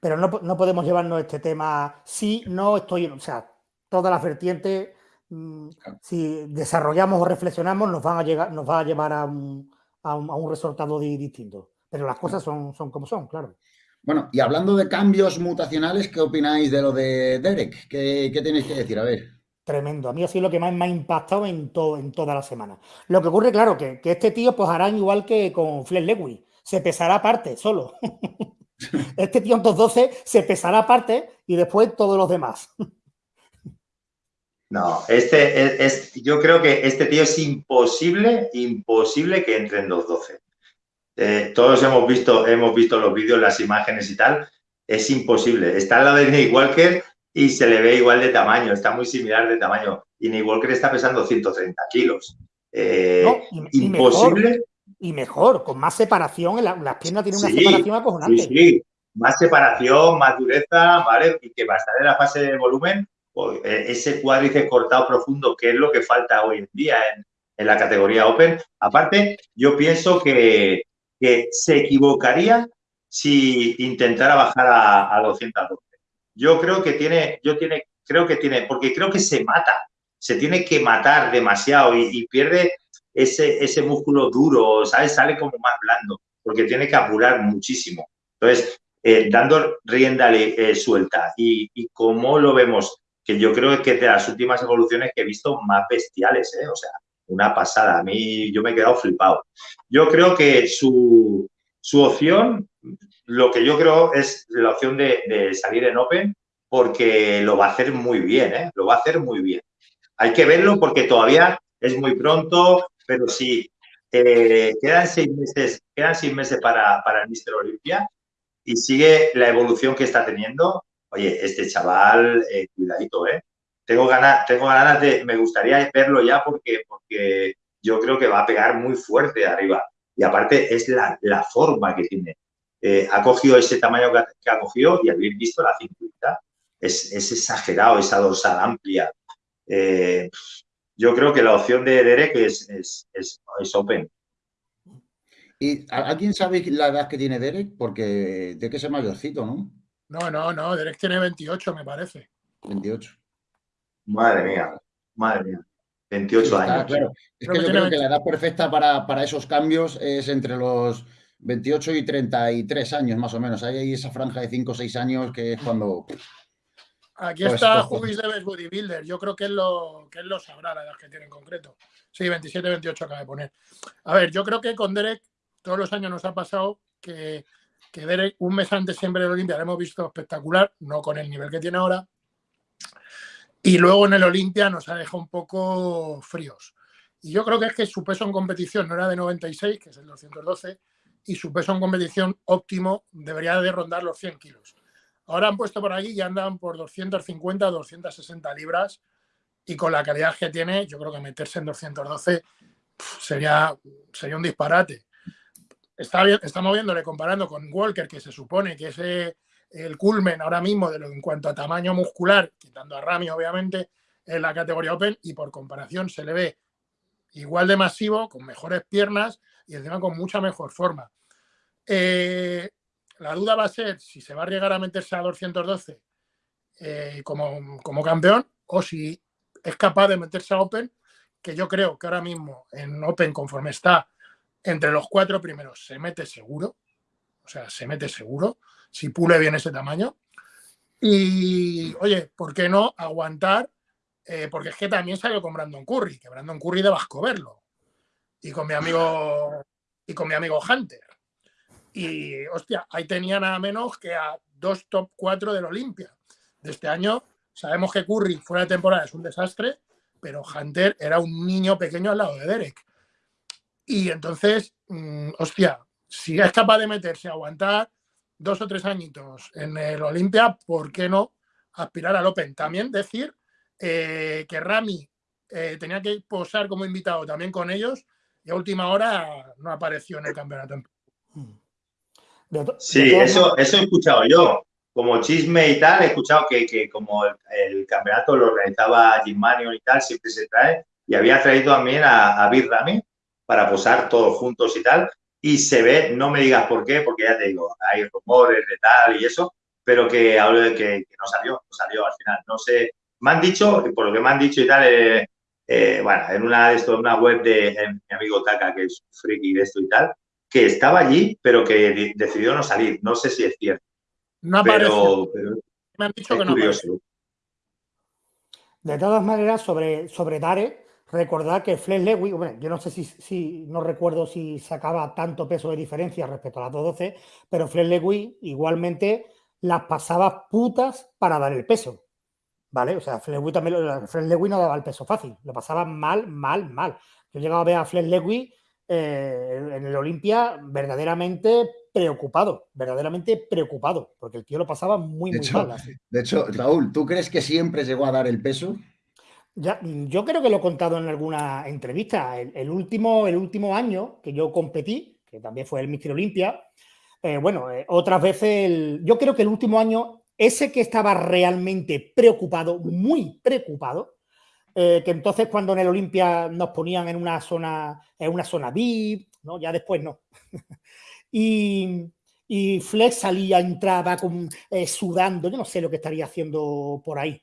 Pero no, no, podemos llevarnos este tema, sí, no estoy, o sea, todas las vertientes Mm, si desarrollamos o reflexionamos, nos, van a llegar, nos va a llevar a un, resultado distinto. Pero las cosas son, son como son, claro. Bueno, y hablando de cambios mutacionales, ¿qué opináis de lo de Derek? ¿Qué, tenéis que decir? A ver. Tremendo. A mí ha sido lo que más me ha impactado en, en toda la semana. Lo que ocurre, claro, que, que este tío pues hará igual que con Flex Lewis. Se pesará aparte, solo. [LAUGHS] este tío en 212 se pesará aparte y después todos los demás. No, este es, yo creo que este tío es imposible, imposible que entre en 2.12. Eh, todos hemos visto, hemos visto los vídeos, las imágenes y tal. Es imposible. Está al lado de Ney Walker y se le ve igual de tamaño, está muy similar de tamaño. Y Ney Walker está pesando 130 kilos. Eh, imposible. Y mejor, con más separación, las piernas tienen una separación acojonante. Sí, sí, más separación, más dureza, ¿vale? Y que va a estar en la fase de volumen eh, ese cuádriceps cortado profundo, que es lo que falta hoy en día en, la categoría Open. Aparte, yo pienso que, se equivocaría si intentara bajar a, a 212. Yo creo que tiene, yo tiene, creo que tiene, porque creo que se mata, se tiene que matar demasiado y, pierde ese, ese músculo duro, ¿sabes? Sale como más blando, porque tiene que apurar muchísimo. Entonces, eh, dando rienda eh, suelta y, y como lo vemos que yo creo que de las últimas evoluciones que he visto más bestiales, ¿eh? o sea, una pasada. A mí yo me he quedado flipado. Yo creo que su, opción, lo que yo creo es la opción de, salir en Open, porque lo va a hacer muy bien, ¿eh? lo va a hacer muy bien. Hay que verlo porque todavía es muy pronto, pero sí, eh, quedan seis meses, quedan seis meses para, para el Mister Olimpia y sigue la evolución que está teniendo oye, este chaval, eh, cuidadito, ¿eh? Tengo ganas, tengo ganas de, me gustaría verlo ya porque, porque yo creo que va a pegar muy fuerte de arriba. Y aparte es la, forma que tiene. Eh, ha cogido ese tamaño que ha, cogido y habéis visto la cinturita. Es, exagerado, esa dorsal amplia. Eh, yo creo que la opción de Derek es, es, es, open. ¿Y alguien sabe la edad que tiene Derek? Porque de que es mayorcito, ¿no? No, no, no, Derek tiene 28, me parece. 28. Madre mía, madre mía. 28 años. Claro. Es que, yo creo que la edad perfecta para, esos cambios es entre los 28 y 33 años, más o menos. Hay esa franja de 5 o 6 años que es cuando. Aquí pues, está Jubis de Bodybuilder. Yo creo que él, lo, que él lo sabrá, la edad que tiene en concreto. Sí, 27, 28 acaba de poner. A ver, yo creo que con Derek todos los años nos ha pasado que que Derek un mes antes siempre de Olimpia lo hemos visto espectacular, no con el nivel que tiene ahora. Y luego en el Olimpia nos ha dejado un poco fríos. Y yo creo que es que su peso en competición no era de 96, que es el 212, y su peso en competición óptimo debería de rondar los 100 kilos. Ahora han puesto por aquí y andan por 250, 260 libras y con la calidad que tiene, yo creo que meterse en 212 sería, sería un disparate está, estamos viéndole comparando con Walker, que se supone que es eh, el culmen ahora mismo de lo en cuanto a tamaño muscular, quitando a Rami, obviamente, en la categoría Open, y por comparación se le ve igual de masivo, con mejores piernas y encima con mucha mejor forma. Eh, la duda va a ser si se va a llegar a meterse a 212 eh, como, como campeón o si es capaz de meterse a Open, que yo creo que ahora mismo en Open, conforme está entre los cuatro primeros, se mete seguro. O sea, se mete seguro si pule bien ese tamaño. Y, oye, ¿por qué no aguantar? Eh, porque es que también salió con Brandon Curry, que Brandon Curry de Vasco verlo. Y con mi amigo y con mi amigo Hunter. Y, hostia, ahí tenía nada menos que a dos top cuatro del Olimpia. De este año sabemos que Curry fuera de temporada es un desastre, pero Hunter era un niño pequeño al lado de Derek. Y entonces, mm, hostia, si es capaz de meterse a aguantar dos o tres añitos en el Olimpia, ¿por qué no aspirar al Open? También decir eh, que Rami eh, tenía que posar como invitado también con ellos y a última hora no apareció en el campeonato. Sí, eso, eso he escuchado yo. Como chisme y tal, he escuchado que, como el, campeonato lo organizaba Jim Manion y tal, siempre se trae. Y había traído también a, a Rami para posar todos juntos y tal y se ve, no me digas por qué, porque ya te digo, hay rumores de tal y eso, pero que hablo de que, no salió, no salió al final. No sé, me han dicho, por lo que me han dicho y tal, eh, eh, bueno, en una de esto, una web de mi amigo Taka, que es friki de esto y tal, que estaba allí, pero que decidió no salir. No sé si es cierto. No apareció. me han dicho que no curioso. De todas maneras, sobre, sobre Dare, Recordar que Flex Lewis, bueno, yo no sé si, no recuerdo si sacaba tanto peso de diferencia respecto a las 212, pero Flex Lewis igualmente las pasaba putas para dar el peso. ¿Vale? O sea, Lewis también, Lewis no daba el peso fácil, lo pasaba mal, mal, mal. Yo llegaba a ver a Flex Lewis eh, en el Olimpia verdaderamente preocupado, verdaderamente preocupado, porque el tío lo pasaba muy, muy mal. De hecho, Raúl, ¿tú crees que siempre llegó a dar el peso? Ya, yo creo que lo he contado en alguna entrevista. El, último, el último año que yo competí, que también fue el Mister Olimpia, eh, bueno, eh, otras veces, yo creo que el último año, ese que estaba realmente preocupado, muy preocupado, eh, que entonces cuando en el Olimpia nos ponían en una zona, en una zona VIP, ¿no? Ya después no. [LAUGHS] y, y Flex salía, entraba con, sudando, yo no sé lo que estaría haciendo por ahí.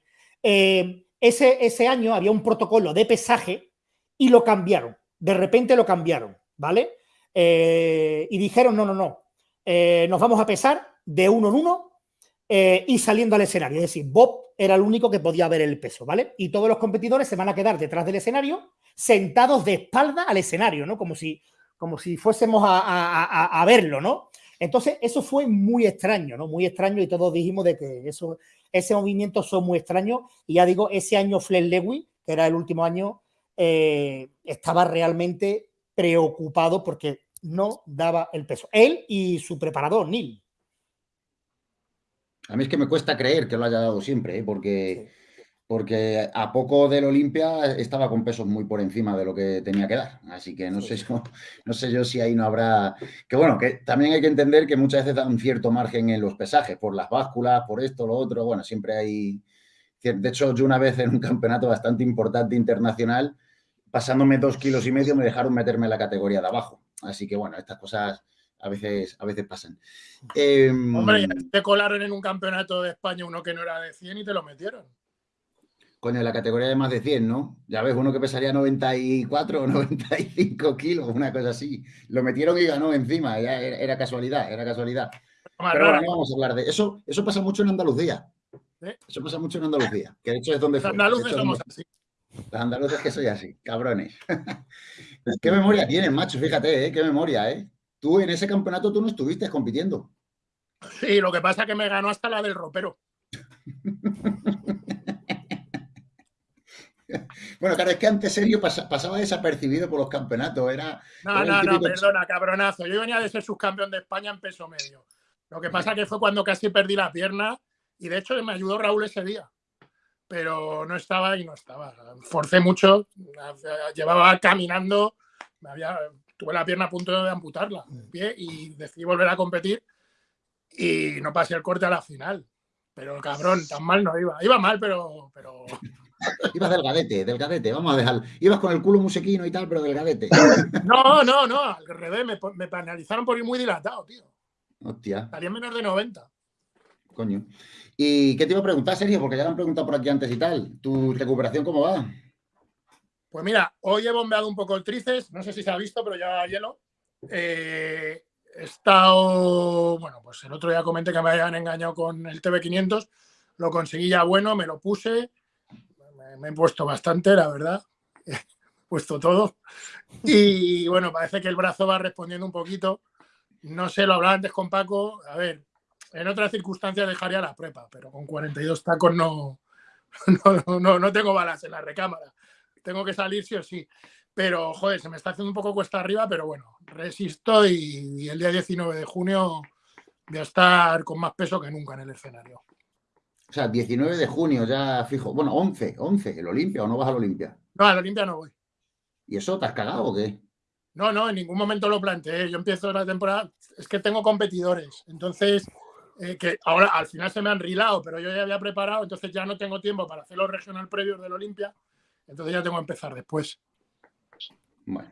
Ese, año había un protocolo de pesaje y lo cambiaron. De repente lo cambiaron, ¿vale? Eh, y dijeron, no, no, no, eh, nos vamos a pesar de uno en uno eh, y saliendo al escenario. Es decir, Bob era el único que podía ver el peso, ¿vale? Y todos los competidores se van a quedar detrás del escenario, sentados de espalda al escenario, ¿no? Como si, como si fuésemos a, verlo, ¿no? Entonces, eso fue muy extraño, ¿no? Muy extraño y todos dijimos de que eso ese movimiento son muy extraños. Y ya digo, ese año Flex Lewis, que era el último año, eh, estaba realmente preocupado porque no daba el peso. Él y su preparador, Neil. A mí es que me cuesta creer que lo haya dado siempre, ¿eh? porque porque a poco del Olimpia estaba con pesos muy por encima de lo que tenía que dar. Así que no sé, yo, [LAUGHS] no sé yo si ahí no habrá... Que bueno, que también hay que entender que muchas veces da un cierto margen en los pesajes, por las básculas, por esto, lo otro, bueno, siempre hay... De hecho, yo una vez en un campeonato bastante importante internacional, pasándome dos kilos y medio, me dejaron meterme en la categoría de abajo. Así que bueno, estas cosas a veces, a veces pasan. Hombre, em, te colaron en un campeonato de España uno que no era de 100 y te lo metieron. Coño, la categoría de más de 100, ¿no? Ya ves, uno que pesaría 94 o [LAUGHS] 95 kilos, una cosa así. Lo metieron y ganó encima, ya era, casualidad, era casualidad. Pero bueno, no vamos a hablar de eso. Eso pasa mucho en Andalucía. Eso pasa mucho en Andalucía, que de hecho es donde Los andaluces somos así. Los andaluces que soy así, cabrones. [LAUGHS] ¿Qué memoria tienes, macho? Fíjate, ¿eh? Qué memoria, ¿eh? Tú en ese campeonato tú no estuviste compitiendo. Sí, lo que pasa es que me ganó hasta la del ropero. [LAUGHS] Bueno, claro, es que antes serio pasaba desapercibido por los campeonatos. Era, no, no, no, perdona, cabronazo. Yo venía de ser subcampeón de España en peso medio. Lo que pasa que fue cuando casi perdí la pierna y de hecho me ayudó Raúl ese día. Pero no estaba y no estaba. Forcé mucho, llevaba caminando, me había, tuve la pierna a punto de amputarla pie y decidí volver a competir y no pasé el corte a la final. Pero cabrón, tan mal no iba. Iba mal, pero, pero [LAUGHS] Ibas delgadete, delgadete, vamos a dejar. Ibas con el culo musequino y tal, pero delgadete. [LAUGHS] No, no, no, al revés, me, me penalizaron por ir muy dilatado, tío. Hostia. Estaría menos de 90. Coño. ¿Y qué te iba a preguntar, Sergio? Porque ya lo han preguntado por aquí antes y tal. ¿Tu recuperación cómo va? Pues mira, hoy he bombeado un poco el tríceps, no sé si se ha visto, pero ya hielo. Eh, he estado, bueno, pues el otro día comenté que me habían engañado con el TB500, lo conseguí ya bueno, me lo puse, me, he puesto bastante, la verdad, [LAUGHS] he puesto todo. Y bueno, parece que el brazo va respondiendo un poquito. No sé, lo hablaba antes con Paco, a ver, en otras circunstancias dejaría la prepa, pero con 42 tacos [LAUGHS] no, no, no, no tengo balas en la recámara tengo que salir sí o sí. Pero, joder, se me está haciendo un poco cuesta arriba, pero bueno, resisto y, el día 19 de junio voy a estar con más peso que nunca en el escenario. O sea, 19 de junio ya fijo. Bueno, 11, 11, ¿el Olimpia o no vas al Olimpia? No, al Olimpia no voy. ¿Y eso te has cagado o qué? No, no, en ningún momento lo planteé. Yo empiezo la temporada, es que tengo competidores. Entonces, eh, que ahora al final se me han rilado, pero yo ya había preparado, entonces ya no tengo tiempo para hacer los regional previos del Olimpia. Entonces ya tengo que empezar después. Bueno.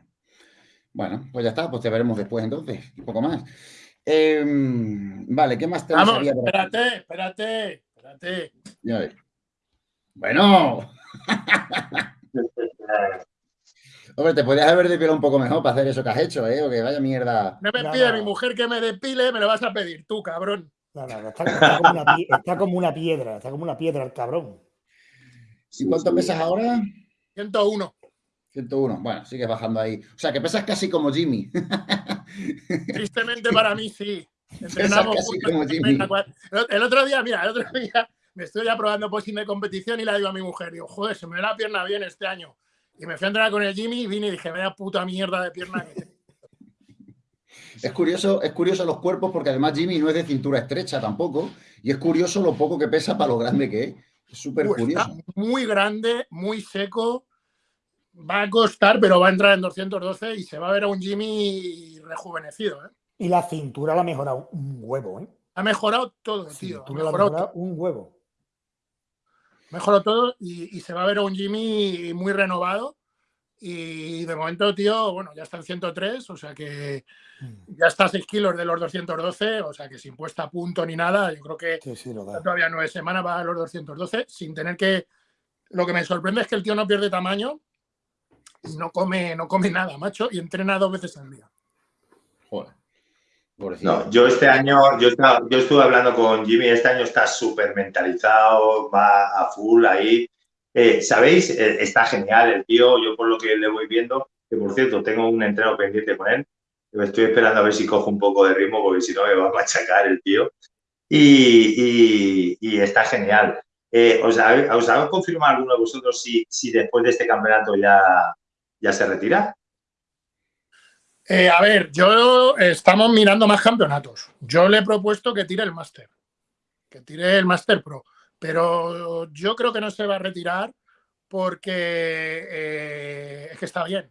Bueno, pues ya está, pues te veremos después entonces, un poco más. Em, vale, ¿qué más tenemos? Vamos, espérate, espérate, espérate. Ya ves. Bueno. [LAUGHS] Hombre, te podrías haber depilado un poco mejor para hacer eso que has hecho, ¿eh? O que vaya mierda. No me pide mi mujer que me depile, me lo vas a pedir tú, cabrón. No, no, está, como una, está, como una, piedra, está como una piedra el cabrón. ¿Y cuánto pesas ahora? 101. 101, bueno, sigues bajando ahí. O sea, que pesas casi como Jimmy. [LAUGHS] Tristemente para mí, sí. Entrenamos como Jimmy. El otro día, mira, el otro [LAUGHS] día me estoy ya probando posing de competición y le digo a mi mujer, digo, joder, se me ve la pierna bien este año. Y me fui a entrenar con el Jimmy y vine y dije, vaya puta mierda de pierna que [LAUGHS] Es curioso, es curioso los cuerpos porque además Jimmy no es de cintura estrecha tampoco y es curioso lo poco que pesa para lo grande que es. Súper curioso. muy grande, muy seco. Va a costar, pero va a entrar en 212 y se va a ver a un Jimmy rejuvenecido. ¿eh? Y la cintura la ha mejorado un huevo. ¿eh? Ha mejorado todo, tío. Ha mejorado, un huevo. Mejoró todo y, se va a ver a un Jimmy muy renovado. Y de momento, tío, bueno, ya está en 103, o sea que mm. ya está a 6 kilos de los 212, o sea que sin puesta a punto ni nada, yo creo que todavía nueve semanas va a los 212, sin tener que... Lo que me sorprende es que el tío no pierde tamaño y no come, no come nada, macho, y entrena dos veces al día. Joder. No, yo este año, yo, yo estuve hablando con Jimmy, este año está súper mentalizado, va a full ahí. Eh, ¿Sabéis? Eh, está genial el tío, yo por lo que le voy viendo, que por cierto, tengo un entreno pendiente con él, estoy esperando a ver si cojo un poco de ritmo, porque si no me va a machacar el tío. Y, está genial. Eh, ¿os, ha, confirmado alguno de vosotros si, si después de este campeonato ya, ya se retira? a ver, yo estamos mirando más campeonatos. Yo le he propuesto que tire el máster, que tire el máster pro. Pero yo creo que no se va a retirar porque eh, es que está bien.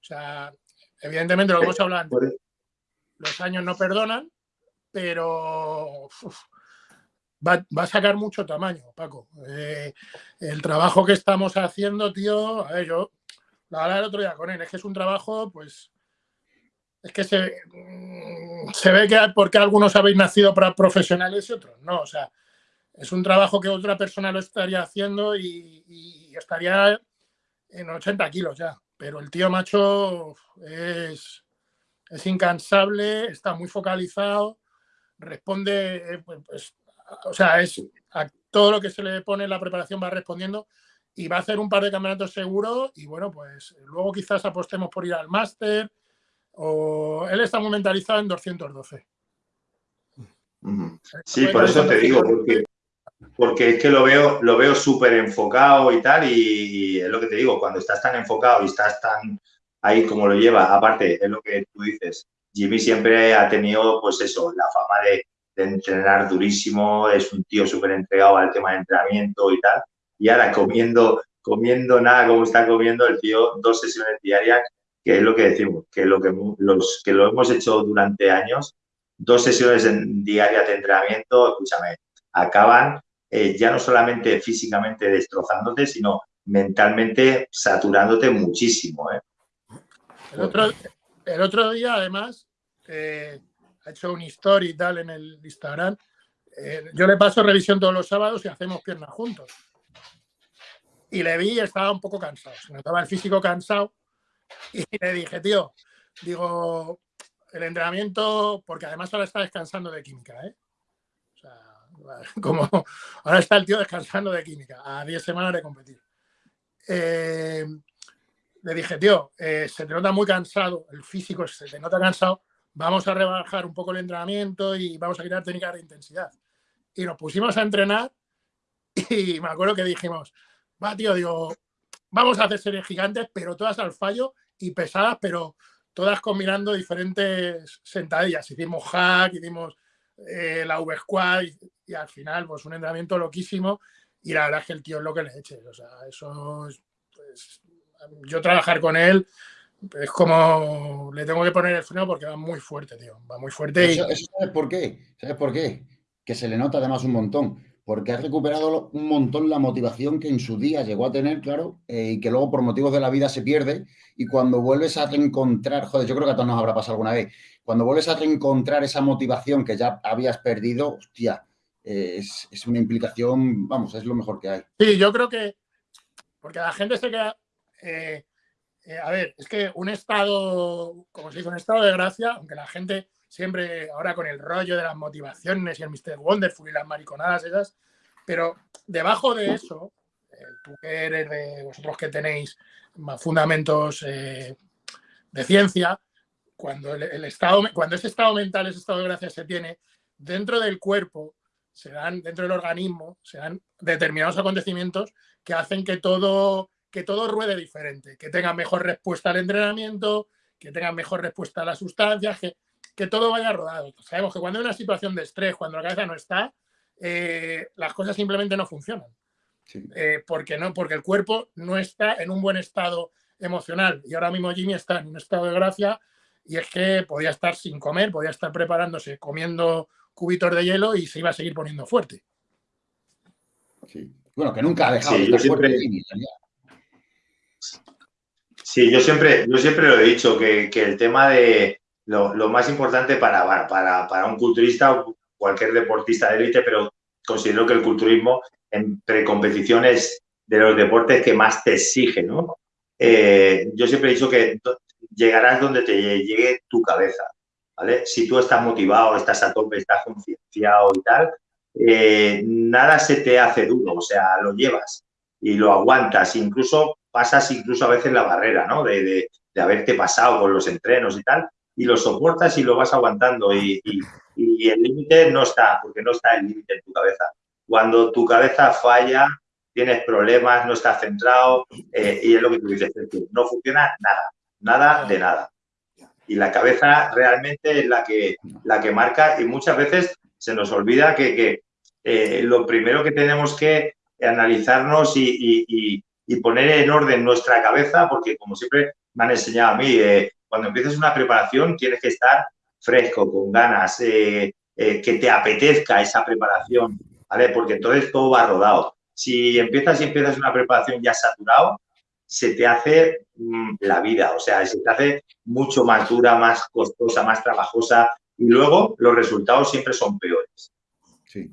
O sea, evidentemente lo que hemos hablado antes, los años no perdonan, pero va, a sacar mucho tamaño, Paco. Eh, el trabajo que estamos haciendo, tío, a ver, yo la hablaba el otro día con él, es que es un trabajo, pues, es que se, mm, se ve que porque algunos habéis nacido para profesionales y otros no, o sea, es un trabajo que otra persona lo estaría haciendo y, estaría en 80 kilos ya. Pero el tío macho es, es incansable, está muy focalizado, responde, eh, pues, pues, o sea, es a todo lo que se le pone en la preparación va respondiendo y va a hacer un par de campeonatos seguros y bueno, pues luego quizás apostemos por ir al máster o él está muy mentalizado en 212. Sí, por eso te digo, porque porque es que lo veo, lo veo súper enfocado y tal, y, es lo que te digo, cuando estás tan enfocado y estás tan ahí como lo lleva, aparte, es lo que tú dices, Jimmy siempre ha tenido, pues eso, la fama de, entrenar durísimo, es un tío súper entregado al tema de entrenamiento y tal, y ahora comiendo, comiendo nada como está comiendo el tío, dos sesiones diarias, que es lo que decimos, que lo que, los, que lo hemos hecho durante años, dos sesiones diarias de entrenamiento, escúchame, acaban eh, ya no solamente físicamente destrozándote, sino mentalmente saturándote muchísimo. ¿eh? El, otro, el, otro, día, además, eh, ha hecho un story tal en el Instagram. yo le paso revisión todos los sábados y hacemos piernas juntos. Y le vi y estaba un poco cansado, se notaba el físico cansado y le dije, tío, digo, el entrenamiento, porque además ahora está descansando de química, ¿eh? [LAUGHS] Como ahora está el tío descansando de química, a 10 semanas de competir. Eh, le dije, tío, eh, se te nota muy cansado, el físico se te nota cansado, vamos a rebajar un poco el entrenamiento y vamos a quitar técnicas de intensidad. Y nos pusimos a entrenar [LAUGHS] y me acuerdo que dijimos, va, tío, digo, vamos a hacer series gigantes, pero todas al fallo y pesadas, pero todas combinando diferentes sentadillas. Hicimos hack, hicimos eh, la V-Squad y, al final, pues un entrenamiento loquísimo. Y la verdad es que el tío es lo que le eche. O sea, eso es, pues, yo trabajar con él es como le tengo que poner el freno porque va muy fuerte, tío. Va muy fuerte. Eso, ¿Sabes por qué? ¿Sabes por qué? Que se le nota además un montón porque ha recuperado un montón la motivación que en su día llegó a tener, claro, eh, y que luego por motivos de la vida se pierde. Y cuando vuelves a reencontrar, joder, yo creo que a todos nos habrá pasado alguna vez, cuando vuelves a reencontrar esa motivación que ya habías perdido, hostia, es, una implicación, vamos, es lo mejor que hay. Sí, yo creo que, porque la gente se queda, eh, eh, a ver, es que un estado, como se dice, un estado de gracia, aunque la gente siempre ahora con el rollo de las motivaciones y el Mr. Wonderful y las mariconadas esas, pero debajo de eso, eh, tú que eres de vosotros que tenéis más fundamentos de ciencia, cuando el, estado, cuando ese estado mental, ese estado de gracia se tiene, dentro del cuerpo, se dan, dentro del organismo, se dan determinados acontecimientos que hacen que todo, que todo ruede diferente, que tenga mejor respuesta al entrenamiento, que tenga mejor respuesta a las sustancias, que que todo vaya rodado. Sabemos que cuando hay una situación de estrés, cuando la cabeza no está, eh, las cosas simplemente no funcionan. Eh, porque, no, porque el cuerpo no está en un buen estado emocional. Y ahora mismo Jimmy está en un estado de gracia y es que podía estar sin comer, podía estar preparándose, comiendo cubitos de hielo y se iba a seguir poniendo fuerte. Sí. Bueno, que nunca ha dejado de estar siempre... Jimmy. Sí, yo siempre, yo siempre lo he dicho, que el tema de, lo, más importante para, para, un culturista o cualquier deportista de élite, pero considero que el culturismo en precompeticiones de los deportes que más te exige, ¿no? Eh, yo siempre he dicho que llegarás donde te llegue tu cabeza, ¿vale? Si tú estás motivado, estás a tope, estás concienciado y tal, eh, nada se te hace duro, o sea, lo llevas y lo aguantas, incluso pasas incluso a veces la barrera, ¿no? de haberte pasado con los entrenos y tal, y lo soportas y lo vas aguantando y, el límite no está, porque no está el límite en tu cabeza. Cuando tu cabeza falla, tienes problemas, no estás centrado eh, y es lo que tú dices, no funciona nada, nada de nada. Y la cabeza realmente es la que, la que marca y muchas veces se nos olvida que, eh, lo primero que tenemos que analizarnos y, poner en orden nuestra cabeza, porque como siempre me han enseñado a mí, eh, cuando empiezas una preparación tienes que estar fresco, con ganas, eh, que te apetezca esa preparación, ¿vale? Porque entonces todo va rodado. Si empiezas y empiezas una preparación ya saturado, se te hace mm, la vida, o sea, se te hace mucho más dura, más costosa, más trabajosa y luego los resultados siempre son peores. Sí.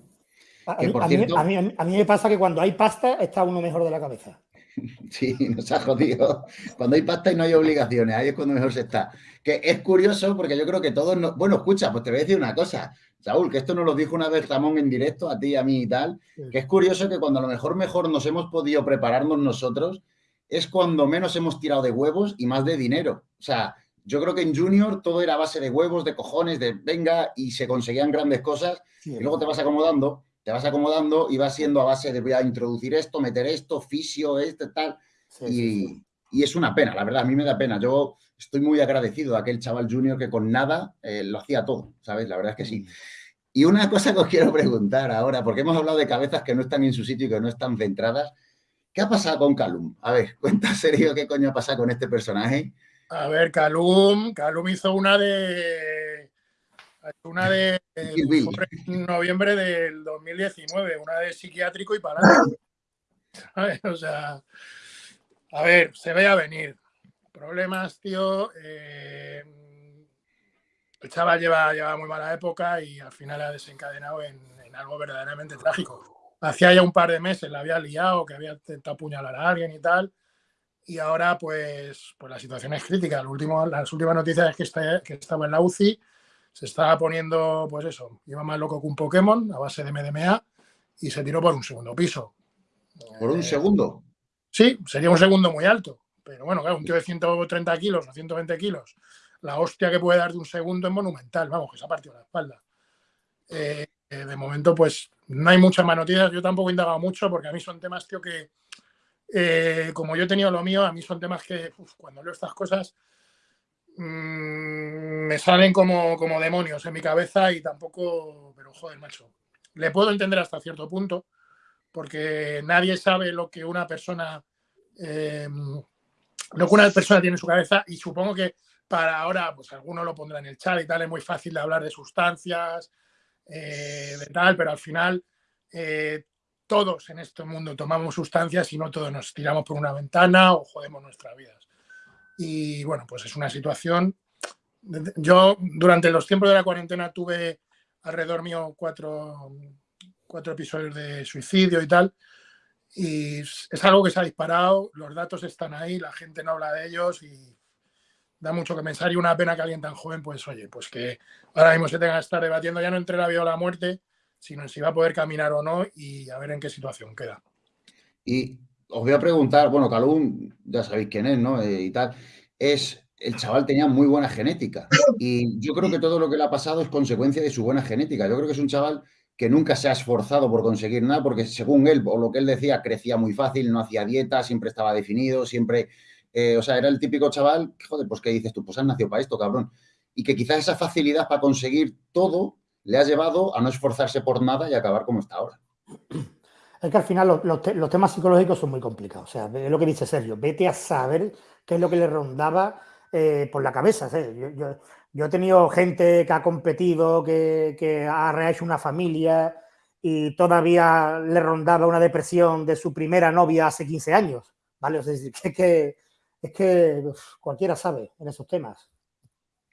a mí me pasa que cuando hay pasta está uno mejor de la cabeza. [LAUGHS] Sí, nos ha jodido. Cuando hay pasta y no hay obligaciones, ahí es cuando mejor se está. Que es curioso porque yo creo que todos... No... Bueno, escucha, pues te voy a decir una cosa. Saúl, que esto nos lo dijo una vez Ramón en directo, a ti, a mí y tal, que es curioso que cuando a lo mejor mejor nos hemos podido prepararnos nosotros, es cuando menos hemos tirado de huevos y más de dinero. O sea, yo creo que en Junior todo era base de huevos, de cojones, de venga, y se conseguían grandes cosas, y luego te vas acomodando te vas acomodando y vas siendo a base de voy a introducir esto, meter esto, fisio, este, tal. y, es una pena, la verdad, a mí me da pena. Yo estoy muy agradecido a aquel chaval junior que con nada eh, lo hacía todo, ¿sabes? La verdad es que sí. Mm. Y una cosa que os quiero preguntar ahora, porque hemos hablado de cabezas que no están en su sitio y que no están centradas. ¿Qué ha pasado con Calum? A ver, [LAUGHS] cuenta serio qué coño ha pasado con este personaje. A ver, Calum, Calum hizo una de una de noviembre del 2019, una de psiquiátrico y para [LAUGHS] O sea, a ver, se ve a venir. Problemas, tío. Eh, el chaval lleva, lleva muy mala época y al final ha desencadenado en, en algo verdaderamente trágico. Hacía ya un par de meses la había liado, que había intentado apuñalar a alguien y tal, y ahora pues, pues la situación es crítica. El último, las últimas noticias es que, está, que estaba en la UCI, se estaba poniendo, pues eso, iba más loco que un Pokémon a base de MDMA y se tiró por un segundo piso. ¿Por un eh, segundo? Sí, sería un segundo muy alto. Pero bueno, claro, un tío de 130 kilos o 120 kilos, la hostia que puede dar de un segundo es monumental. Vamos, que se ha partido la espalda. Eh, eh, de momento, pues no hay muchas más noticias. Yo tampoco he indagado mucho porque a mí son temas, tío, que como yo he tenido lo mío, a mí son temas que cuando leo estas cosas Mm, me salen como, como demonios en mi cabeza y tampoco, pero joder, macho, le puedo entender hasta cierto punto, porque nadie sabe lo que una persona, eh, lo que una persona tiene en su cabeza y supongo que para ahora, pues alguno lo pondrá en el chat y tal, es muy fácil de hablar de sustancias, eh, de tal, pero al final eh, todos en este mundo tomamos sustancias y no todos nos tiramos por una ventana o jodemos nuestras vidas. Y bueno, pues es una situación. Yo durante los tiempos de la cuarentena tuve alrededor mío cuatro, cuatro episodios de suicidio y tal. Y es algo que se ha disparado, los datos están ahí, la gente no habla de ellos y da mucho que pensar. Y una pena que alguien tan joven, pues oye, pues que ahora mismo se tenga que estar debatiendo ya no entre la vida o la muerte, sino si va a poder caminar o no y a ver en qué situación queda. Y os voy a preguntar, bueno, Calum, ya sabéis quién es, ¿no? Eh, y tal, es, el chaval tenía muy buena genética y yo creo que todo lo que le ha pasado es consecuencia de su buena genética. Yo creo que es un chaval que nunca se ha esforzado por conseguir nada porque según él, o lo que él decía, crecía muy fácil, no hacía dieta, siempre estaba definido, siempre, eh, o sea, era el típico chaval, joder, pues ¿qué dices tú? Pues has nacido para esto, cabrón. Y que quizás esa facilidad para conseguir todo le ha llevado a no esforzarse por nada y acabar como está ahora. Es que al final los, temas psicológicos son muy complicados. O sea, es lo que dice Sergio. Vete a saber qué es lo que le rondaba eh, por la cabeza. Yo, he tenido gente que ha competido, que, ha rehecho una familia y todavía le rondaba una depresión de su primera novia hace 15 años. ¿vale? es, [LAUGHS] que, es que cualquiera sabe en esos temas.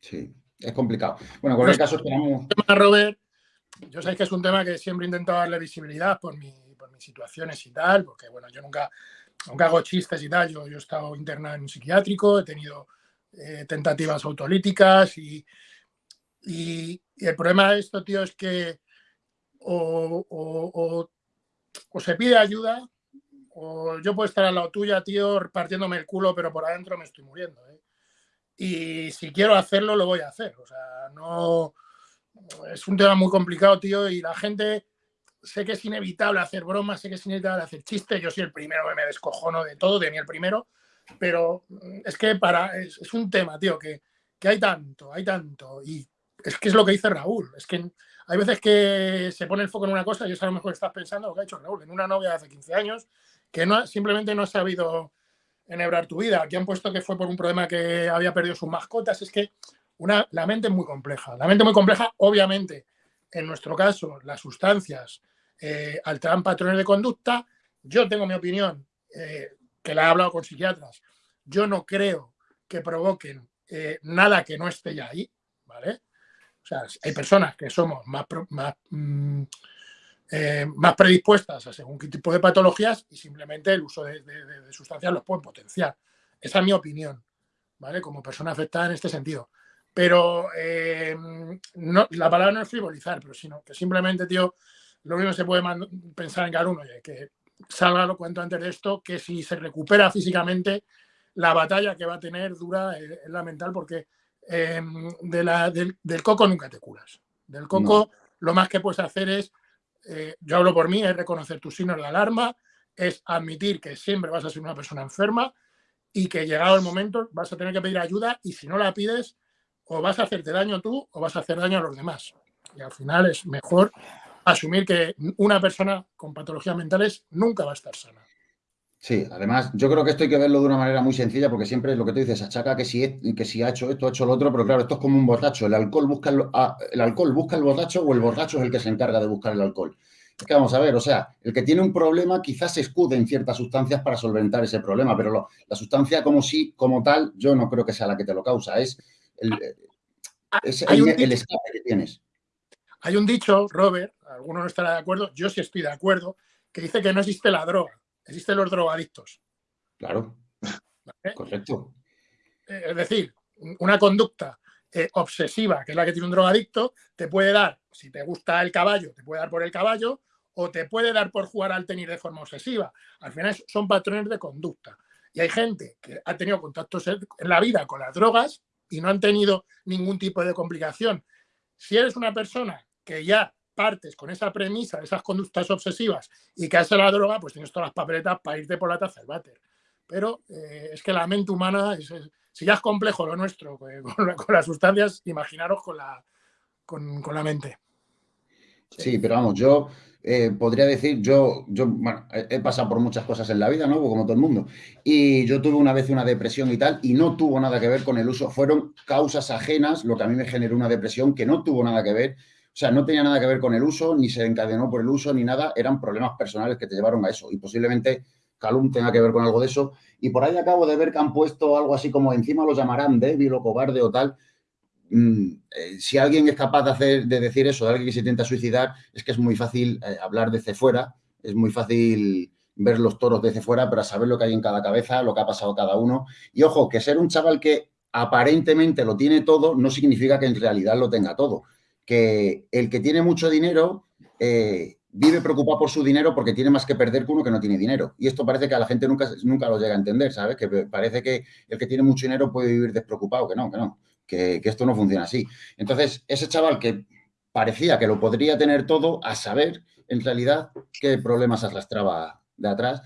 Sí, es complicado. Bueno, en cualquier caso esperamos... Robert, yo sé que es un tema que siempre he intentado darle visibilidad por mi situaciones y tal, porque bueno, yo nunca, nunca hago chistes y tal, yo, yo he estado interna en un psiquiátrico, he tenido eh, tentativas autolíticas y, y, el problema de esto, tío, es que o, o, o, se pide ayuda o yo puedo estar al lado tuya, tío, partiéndome el culo, pero por adentro me estoy muriendo. ¿eh? Y si quiero hacerlo, lo voy a hacer. O sea, no... Es un tema muy complicado, tío, y la gente sé que es inevitable hacer bromas, sé que es inevitable hacer chistes, yo soy el primero que me descojono de todo, de mí el primero, pero es que para, es, un tema, tío, que, que, hay tanto, hay tanto, y es que es lo que dice Raúl, es que hay veces que se pone el foco en una cosa y eso a lo mejor estás pensando lo que ha hecho Raúl, en una novia de hace 15 años que no, simplemente no ha sabido enhebrar tu vida, aquí han pueto que fue por un problema que había perdido sus mascotas, es que una, la mente es muy compleja, la mente muy compleja, obviamente, en nuestro caso, las sustancias, eh, alteran patrones de conducta. Yo tengo mi opinión, eh, que la he hablado con psiquiatras. Yo no creo que provoquen eh, nada que no esté ya ahí, ¿vale? O sea, hay personas que somos más, más, mm, más predispuestas a según qué tipo de patologías y simplemente el uso de, sustancias los puede potenciar. Esa es mi opinión, ¿vale? Como persona afectada en este sentido. Pero no, la palabra no es frivolizar, pero sino que simplemente, tío, lo mismo se puede pensar en cada uno, que salga lo cuento antes de esto, que si se recupera físicamente, la batalla que va a tener dura es, la mental, porque de la, del, coco nunca te curas. Del coco lo más que puedes hacer es, eh, yo hablo por mí, es reconocer tus signos de alarma, es admitir que siempre vas a ser una persona enferma y que llegado el momento vas a tener que pedir ayuda y si no la pides, o vas a hacerte daño tú o vas a hacer daño a los demás. Y al final es mejor asumir que una persona con patologías mentales nunca va a estar sana. Sí, además, yo creo que esto hay que verlo de una manera muy sencilla porque siempre lo que tú dices, achaca que si, que si ha hecho esto, ha hecho lo otro, pero claro, esto es como un borracho. El alcohol busca el, el alcohol busca el borracho o el borracho es el que se encarga de buscar el alcohol. Es que vamos a ver, o sea, el que tiene un problema quizás se escude en ciertas sustancias para solventar ese problema, pero la sustancia como sí, como tal, yo no creo que sea la que te lo causa, es el, ah, es el escape que tienes Hay un dicho, Robert, alguno no estará de acuerdo, yo sí estoy de acuerdo, que dice que no existe la droga, existen los drogadictos. Claro. Correcto. Eh, es decir, una conducta eh, obsesiva, que es la que tiene un drogadicto, te puede dar, si te gusta el caballo, te puede dar por el caballo o te puede dar por jugar al tenis de forma obsesiva. Al final son patrones de conducta. Y hay gente que ha tenido contactos en la vida con las drogas y no han tenido ningún tipo de complicación. Si eres una persona que ya partes con esa premisa de esas conductas obsesivas y que hace la droga, pues tienes todas las papeletas para irte por la taza del váter. Pero eh, es que la mente humana, si ya es complejo lo nuestro [LAUGHS] con, las sustancias, imaginaros con la, con, la mente. Sí, pero vamos, yo eh, podría decir, yo, yo he pasado por muchas cosas en la vida, ¿no? Como todo el mundo. Y yo tuve una vez una depresión y tal, y no tuvo nada que ver con el uso. Fueron causas ajenas lo que a mí me generó una depresión que no tuvo nada que ver. O sea, no tenía nada que ver con el uso, ni se encadenó por el uso, ni nada. Eran problemas personales que te llevaron a eso. Y posiblemente Calum tenga que ver con algo de eso. Y por ahí acabo de ver que han puesto algo así como encima lo llamarán débil o cobarde o tal. Mm, eh, si alguien es capaz de, decir eso, de alguien que se intenta suicidar, es que es muy fácil eh, hablar desde fuera, es muy fácil ver los toros desde fuera, para saber lo que hay en cada cabeza, lo que ha pasado cada uno. Y ojo, que ser un chaval que aparentemente lo tiene todo no significa que en realidad lo tenga todo. Que el que tiene mucho dinero eh, vive preocupado por su dinero porque tiene más que perder que uno que no tiene dinero. Y esto parece que a la gente nunca, nunca lo llega a entender, ¿sabes? Que parece que el que tiene mucho dinero puede vivir despreocupado, que no, que no que, esto no funciona así. Entonces, ese chaval que parecía que lo podría tener todo, a saber en realidad qué problemas arrastraba de atrás.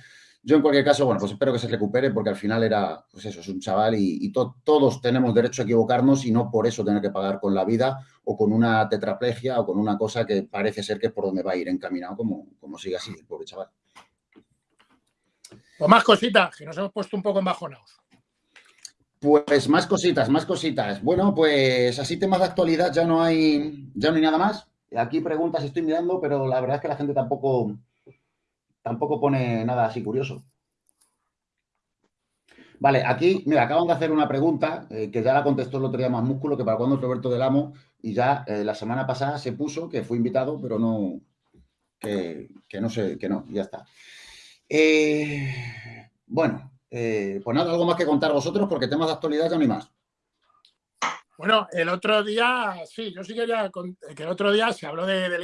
Yo en cualquier caso, bueno, pues espero que se recupere porque al final era, pues eso, es un chaval y, todos tenemos derecho a equivocarnos y no por eso tener que pagar con la vida o con una tetraplegia o con una cosa que parece ser que es por donde va a ir encaminado como, como sigue así el pobre chaval. O más cositas, que nos hemos puesto un poco embajonados. Pues más cositas, más cositas. Bueno, pues así temas de actualidad ya no hay, ya no hay nada más. Aquí preguntas estoy mirando, pero la verdad es que la gente tampoco, tampoco pone nada así curioso. Vale, aquí, mira, acaban de hacer una pregunta eh, que ya la contestó el otro día más músculo que para cuando Roberto del Amo y ya eh, la semana pasada se puso que fue invitado, pero no, que, no sé, que no, ya está. Eh, bueno, pues nada, algo más que contar vosotros porque temas de actualidad ya no hay más. Bueno, el otro día, sí, yo sí quería que el otro día se habló de, del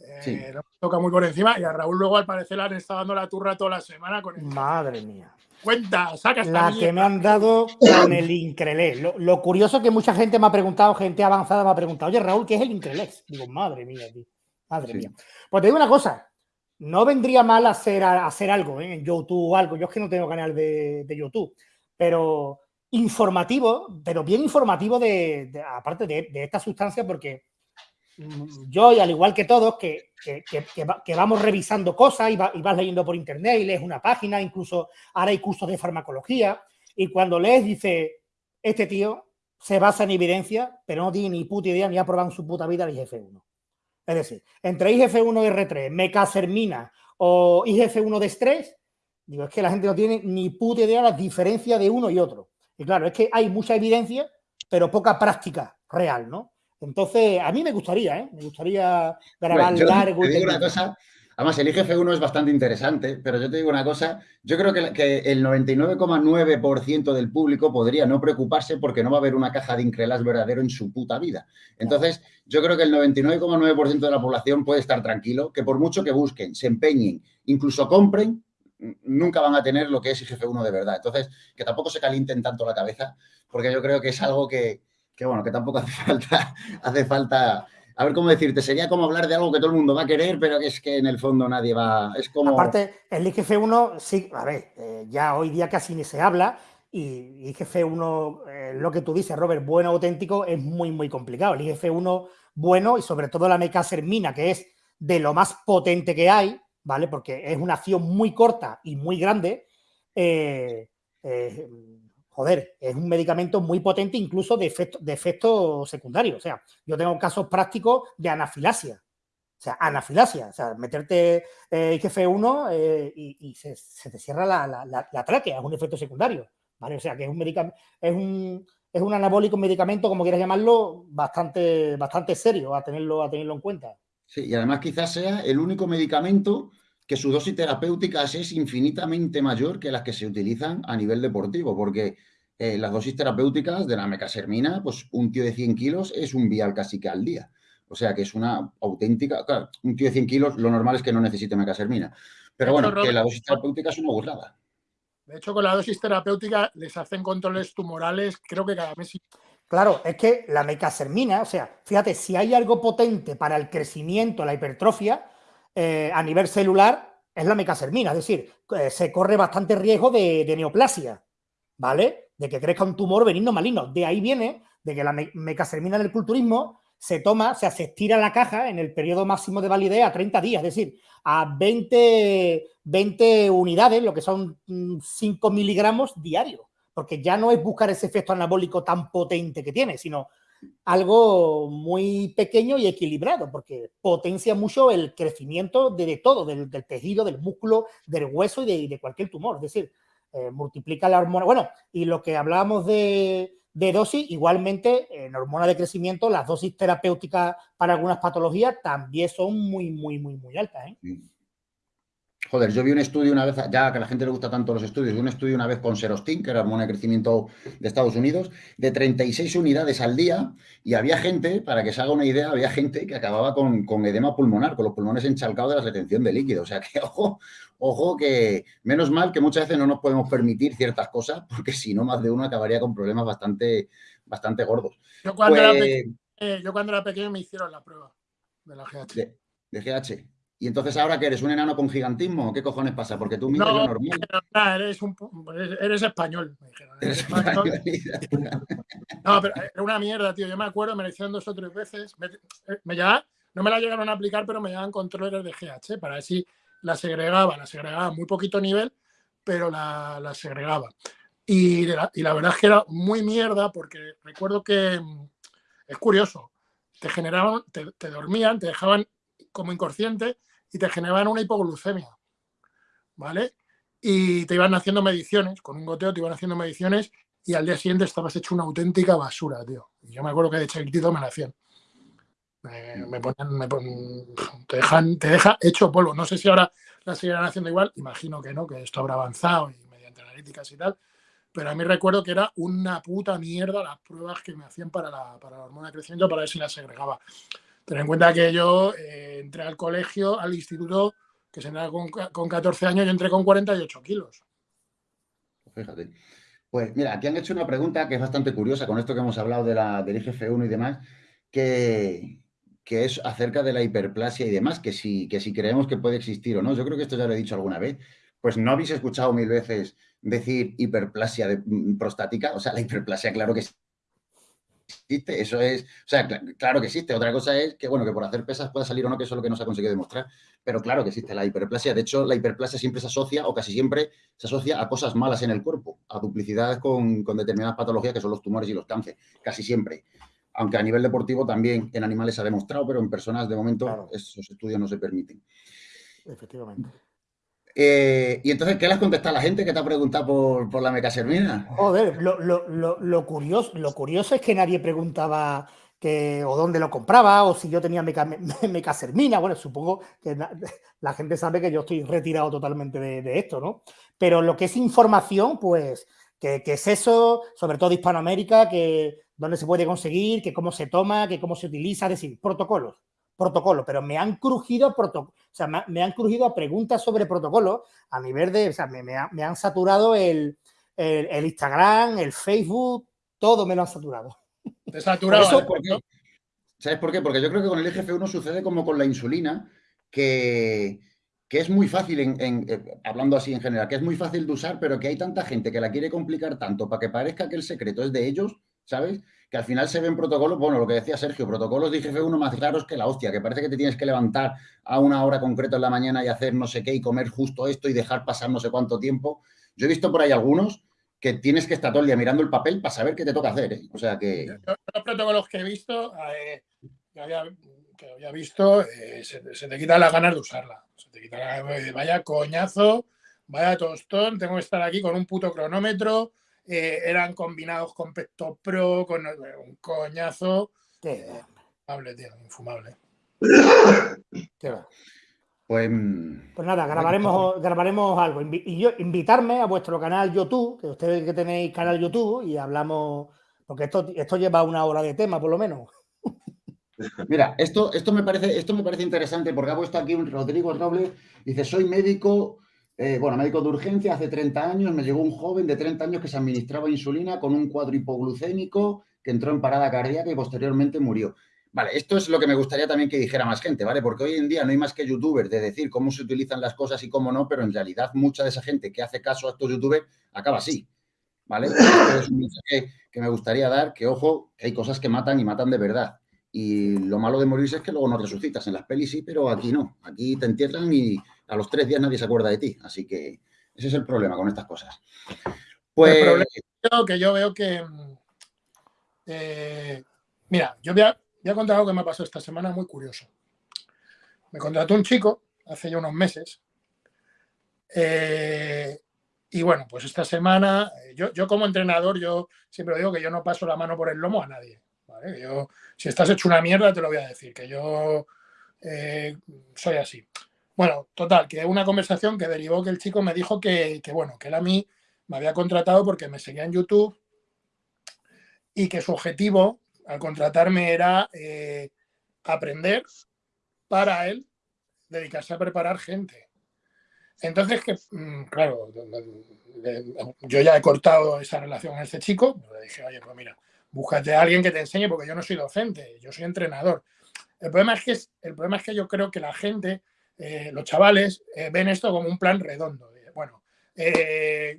IGF-1, eh, toca muy por encima y a Raúl luego al parecer le han estado dando la turra toda la semana con el... Madre mía. Cuenta, saca La que me han dado con el Increlex. Lo, curioso es que mucha gente me ha preguntado, gente avanzada me ha preguntado, oye Raúl, ¿qué es el Increlex? Digo, madre mía, tío. Madre mía. Pues te digo una cosa, no vendría mal hacer, hacer algo ¿eh? en YouTube o algo. Yo es que no tengo canal de, YouTube, pero informativo, pero bien informativo de, aparte de, esta sustancia, porque yo, y al igual que todos, que, que, vamos revisando cosas y, vas leyendo por internet y lees una página, incluso ahora hay cursos de farmacología, y cuando lees dice, este tío se basa en evidencia, pero no tiene ni puta idea ni ha probado en su puta vida el IGF-1. Es decir, entre IGF-1 y R3, mecasermina o IGF-1 de estrés, digo, es que la gente no tiene ni puta idea de la diferencia de uno y otro. Y claro, es que hay mucha evidencia, pero poca práctica real, ¿no? Entonces, a mí me gustaría, ¿eh? Me gustaría grabar largo. y una cosa, Además, el IGF-1 es bastante interesante, pero yo te digo una cosa, yo creo que, el 99,9% del público podría no preocuparse porque no va a haber una caja de Increlas verdadero en su puta vida. Entonces, yo creo que el 99,9% de la población puede estar tranquilo, que por mucho que busquen, se empeñen, incluso compren, nunca van a tener lo que es IGF-1 de verdad. Entonces, que tampoco se calienten tanto la cabeza, porque yo creo que es algo que, que bueno, que tampoco [LAUGHS] hace falta, hace falta a ver cómo decirte, sería como hablar de algo que todo el mundo va a querer, pero es que en el fondo nadie va, es como... Aparte, el IGF-1, sí, a ver, eh, ya hoy día casi ni se habla y IGF-1, eh, lo que tú dices, Robert, bueno, auténtico, es muy, muy complicado. El IGF-1 bueno y sobre todo la mecasermina, que es de lo más potente que hay, ¿vale? Porque es una acción muy corta y muy grande, eh, joder, es un medicamento muy potente incluso de efecto, secundario. O sea, yo tengo casos prácticos de anafilasia. O sea, anafilasia. O sea, meterte eh, IGF-1 eh, y, se, te cierra la, tráquea, es un efecto secundario. ¿vale? O sea, que es un medicamento, es un, es un anabólico, medicamento, como quieras llamarlo, bastante, bastante serio a tenerlo, a tenerlo en cuenta. Sí, y además quizás sea el único medicamento que su dosis terapéutica es infinitamente mayor que las que se utilizan a nivel deportivo, porque eh, las dosis terapéuticas de la mecasermina, pues un tío de 100 kilos es un vial casi que al día. O sea que es una auténtica... Claro, un tío de 100 kilos lo normal es que no necesite mecasermina. Pero bueno, que la dosis terapéutica es una burrada. De hecho, con la dosis terapéutica les hacen controles tumorales, creo que cada mes. Claro, es que la mecasermina, o sea, fíjate, si hay algo potente para el crecimiento, la hipertrofia, eh, a nivel celular, es la mecasermina. Es decir, eh, se corre bastante riesgo de, neoplasia, ¿vale? De que crezca un tumor benigno maligno. De ahí viene de que la mecasermina en el culturismo se toma, o sea, se estira la caja en el periodo máximo de validez a 30 días, es decir, a 20, 20 unidades, lo que son 5 mm, miligramos diarios, porque ya no es buscar ese efecto anabólico tan potente que tiene, sino algo muy pequeño y equilibrado, porque potencia mucho el crecimiento de, todo, del, tejido, del músculo, del hueso y de, cualquier tumor, es decir, eh, multiplica la hormona. Bueno, y lo que hablábamos de dosis. Igualmente, en hormona de crecimiento, las dosis terapéuticas para algunas patologías también son muy, muy, muy, muy altas. ¿eh? Joder, yo vi un estudio una vez, ya que a la gente le gusta tanto los estudios, un estudio una vez con Serostin, que era hormona de crecimiento de Estados Unidos, de 36 unidades al día, y había gente, para que se haga una idea, había gente que acababa con, con edema pulmonar, con los pulmones enchalcados de la retención de líquido. O sea que, [LAUGHS] ojo, ojo, que menos mal que muchas veces no nos podemos permitir ciertas cosas, porque si no, más de uno acabaría con problemas bastante, bastante gordos. Yo cuando, era, pues pequeño, eh, yo cuando era pequeño me hicieron la prueba de la GH. de GH. Y entonces ahora que eres un enano con gigantismo, ¿qué cojones pasa? Porque tú miras no, normal. eres, un, eres español, me dijeron. Eres español. [LAUGHS] no, pero era una mierda, tío. Yo me acuerdo, me la hicieron dos o tres veces. Me, me no me la llegaron a aplicar, pero me llegaban controles de GH para ver si la segregaba. La segregaba a muy poquito nivel, pero la, la segregaba. Y la, y la verdad es que era muy mierda porque recuerdo que es curioso. Te generaban, te, te dormían, te dejaban como inconsciente y te generaban una hipoglucemia, ¿vale? Y te iban haciendo mediciones, con un goteo te iban haciendo mediciones y al día siguiente estabas hecho una auténtica basura, tío. Y yo me acuerdo que de chiquitito me la hacían. Me, ponen, me te, dejan, te deja hecho polvo. No sé si ahora la seguirán haciendo igual, imagino que no, que esto habrá avanzado y mediante analíticas y tal, pero a mí recuerdo que era una puta mierda las pruebas que me hacían para la, para la hormona de crecimiento para ver si la segregaba. Ten en cuenta que yo eh, entré al colegio, al instituto, que se entra con, con 14 años, yo entré con 48 kilos. Fíjate. Pues mira, aquí han hecho una pregunta que es bastante curiosa con esto que hemos hablado de la, del IGF-1 y demás, que, que, es acerca de la hiperplasia y demás, que si, que si creemos que puede existir o no. Yo creo que esto ya lo he dicho alguna vez. Pues no habéis escuchado mil veces decir hiperplasia de, mm, prostática. O sea, la hiperplasia, claro que sí existe, eso es, o sea, claro que existe. Otra cosa es que, bueno, que por hacer pesas pueda salir o no, que eso es lo que no se ha conseguido demostrar, pero claro que existe la hiperplasia. De hecho, la hiperplasia siempre se asocia, o casi siempre se asocia a cosas malas en el cuerpo, a duplicidades con, determinadas patologías que son los tumores y los cánceres, casi siempre. Aunque a nivel deportivo también en animales se ha demostrado, pero en personas de momento esos estudios no se permiten. Efectivamente. Eh, y entonces, ¿qué le has contestado a la gente que te ha preguntado por, por la mecasermina? Joder, lo, curioso, es que nadie preguntaba que, o dónde lo compraba, o si yo tenía meca, mecasermina. Bueno, supongo que [LAUGHS] la, gente sabe que yo estoy retirado totalmente de, esto, ¿no? Pero lo que es información, pues, que, es eso, sobre todo Hispanoamérica, que dónde se puede conseguir, que cómo se toma, que cómo se utiliza, es decir, protocolos protocolo, pero me han crujido o sea, me, han crujido a preguntas sobre protocolo a nivel de, o sea, me, han saturado el, Instagram, el Facebook, todo me lo han saturado. Te saturado. ¿Sabes por, qué? ¿Sabes por qué? Porque yo creo que con el IGF-1 sucede como con la insulina, que, que es muy fácil, en, eh, hablando así en general, que es muy fácil de usar, pero que hay tanta gente que la quiere complicar tanto para que parezca que el secreto es de ellos, ¿sabes? que al final se ven protocolos, bueno, lo que decía Sergio, protocolos de IGF-1 más claros que la hostia, que parece que te tienes que levantar a una hora concreta en la mañana y hacer no sé qué y comer justo esto y dejar pasar no sé cuánto tiempo. Yo he visto por ahí algunos que tienes que estar todo el día mirando el papel para saber qué te toca hacer. ¿eh? O sea que... Los protocolos que he visto, eh, que, había, visto, eh, se, te quita las ganas de usarla. Se te quita vaya coñazo, vaya tostón, tengo que estar aquí con un puto cronómetro, eh, eran combinados con Pecto Pro, con un coñazo. Infumable, tío, infumable. Pues, pues, nada, grabaremos, grabaremos algo. Y yo invitarme a vuestro canal YouTube, que ustedes que tenéis canal YouTube y hablamos, porque esto, esto lleva una hora de tema por lo menos. Mira, esto, esto, me parece, esto me parece interesante porque ha puesto aquí un Rodrigo Robles, dice, soy médico, eh, bueno, médico de urgencia, hace 30 años me llegó un joven de 30 años que se administraba insulina con un cuadro hipoglucémico que entró en parada cardíaca y posteriormente murió. Vale, esto es lo que me gustaría también que dijera más gente, ¿vale? Porque hoy en día no hay más que youtubers de decir cómo se utilizan las cosas y cómo no, pero en realidad mucha de esa gente que hace caso a estos youtubers acaba así, ¿vale? Es un mensaje que me gustaría dar, que ojo, hay cosas que matan y matan de verdad. Y lo malo de morirse es que luego no resucitas. En las pelis sí, pero aquí no. Aquí te entierran y a los tres días nadie se acuerda de ti. Así que ese es el problema con estas cosas. Pues... El problema que yo veo que... Eh, mira, yo voy a Voy a contar algo que me ha pasado esta semana muy curioso. Me contrató un chico hace ya unos meses. Eh, y bueno, pues esta semana, eh, yo, como entrenador, yo siempre digo que yo no paso la mano por el lomo a nadie. Yo, si estás hecho una mierda, te lo voy a decir, que yo eh, soy así. Bueno, total, que una conversación que derivó que el chico me dijo que, que, bueno, que él a mí me había contratado porque me seguía en YouTube y que su objetivo al contratarme era eh, aprender para él dedicarse a preparar gente. Entonces, que, mm, claro, yo ya he cortado esa relación con este chico, le dije, oye, pues mira, búscate a alguien que te enseñe porque yo no soy docente, yo soy entrenador. El problema es que, el problema es que yo creo que la gente, eh, los chavales, eh, ven esto como un plan redondo. Bueno,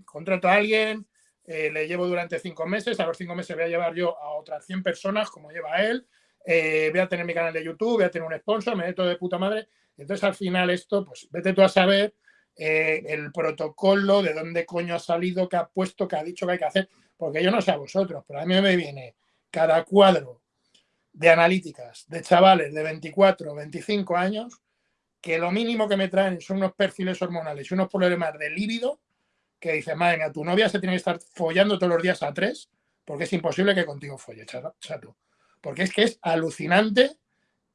contrato a alguien, eh, le llevo durante cinco meses, a los cinco meses voy a llevar yo a otras 100 personas como lleva él, eh, voy a tener mi canal de YouTube, voy a tener un sponsor, me meto de puta madre. Entonces al final esto, pues vete tú a saber eh, el protocolo, de dónde coño ha salido, qué ha puesto, qué ha dicho que hay que hacer, porque yo no sé a vosotros, pero a mí me viene cada cuadro de analíticas de chavales de 24, 25 años, que lo mínimo que me traen son unos perfiles hormonales y unos problemas de líbido que dices, madre mía, tu novia se tiene que estar follando todos los días a tres, porque es imposible que contigo folle, chato. Porque es que es alucinante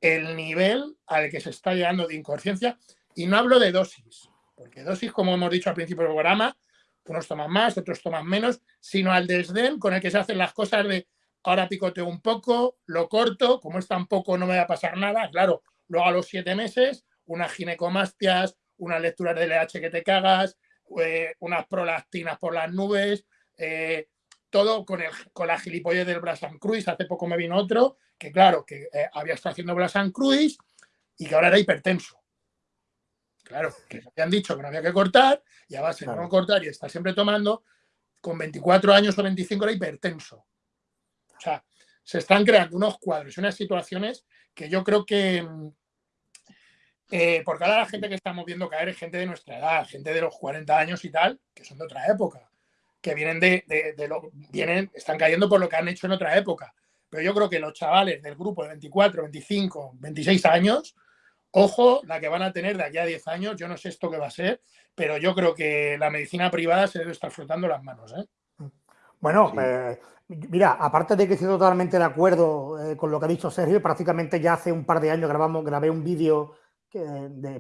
el nivel al que se está llegando de inconsciencia. Y no hablo de dosis, porque dosis, como hemos dicho al principio del programa, unos toman más, otros toman menos, sino al desdén con el que se hacen las cosas de ahora picoteo un poco, lo corto, como es tan poco no me va a pasar nada, claro, luego a los siete meses, unas ginecomastias, unas lecturas de LH que te cagas, eh, unas prolactinas por las nubes, eh, todo con, el, con la gilipollez del Brasan Cruise. Hace poco me vino otro que, claro, que eh, había estado haciendo Brasan Cruise y que ahora era hipertenso. Claro, que habían dicho que no había que cortar y a base de no cortar y estar siempre tomando, con 24 años o 25 era hipertenso. O sea, se están creando unos cuadros y unas situaciones que yo creo que, mm, eh, porque ahora la gente que estamos viendo caer es gente de nuestra edad, gente de los 40 años y tal, que son de otra época, que vienen de, lo, vienen, están cayendo por lo que han hecho en otra época. Pero yo creo que los chavales del grupo de 24, 25, 26 años, ojo, la que van a tener de aquí a 10 años, yo no sé esto qué va a ser, pero yo creo que la medicina privada se debe estar frotando las manos. ¿eh? Bueno, eh, mira, aparte de que estoy totalmente de acuerdo con lo que ha dicho Sergio, prácticamente ya hace un par de años grabamos, grabé un vídeo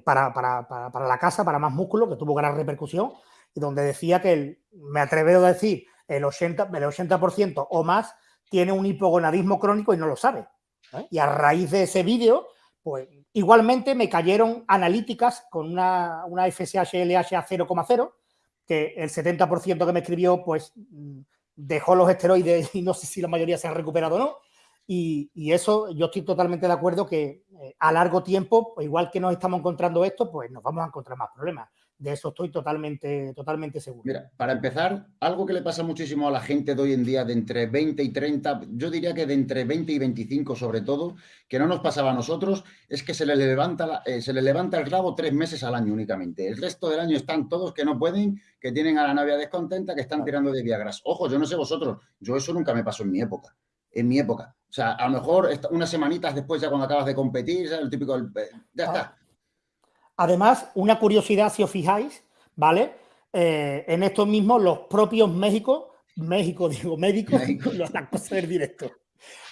para, para, la casa, para más músculo, que tuvo gran repercusión, y donde decía que, me atrevo a decir, el 80%, el 80 o más tiene un hipogonadismo crónico y no lo sabe. ¿eh? Y a raíz de ese vídeo, pues igualmente me cayeron analíticas con una, una FSH LH a 0,0, que el 70% que me escribió, pues mm, dejó los esteroides y no sé si la mayoría se han recuperado o no. Y, eso yo estoy totalmente de acuerdo que eh, a largo tiempo, igual que nos estamos encontrando esto, pues nos vamos a encontrar más problemas. De eso estoy totalmente, totalmente seguro. Mira, para empezar, algo que le pasa muchísimo a la gente de hoy en día de entre 20 y 30, yo diría que de entre 20 y 25 sobre todo, que no nos pasaba a nosotros, es que se le levanta, eh, se le levanta el rabo tres meses al año únicamente. El resto del año están todos que no pueden, que tienen a la novia descontenta, que están tirando de Viagras. Ojo, yo no sé vosotros, yo eso nunca me pasó en mi época en mi época. O sea, a lo mejor unas semanitas después, ya cuando acabas de competir, el típico, eh, ya está. Ah. Además, una curiosidad, si os fijáis, ¿vale? Eh, en estos mismos, los propios México México, [LAUGHS] digo médicos, las [LAUGHS] cosas del directo.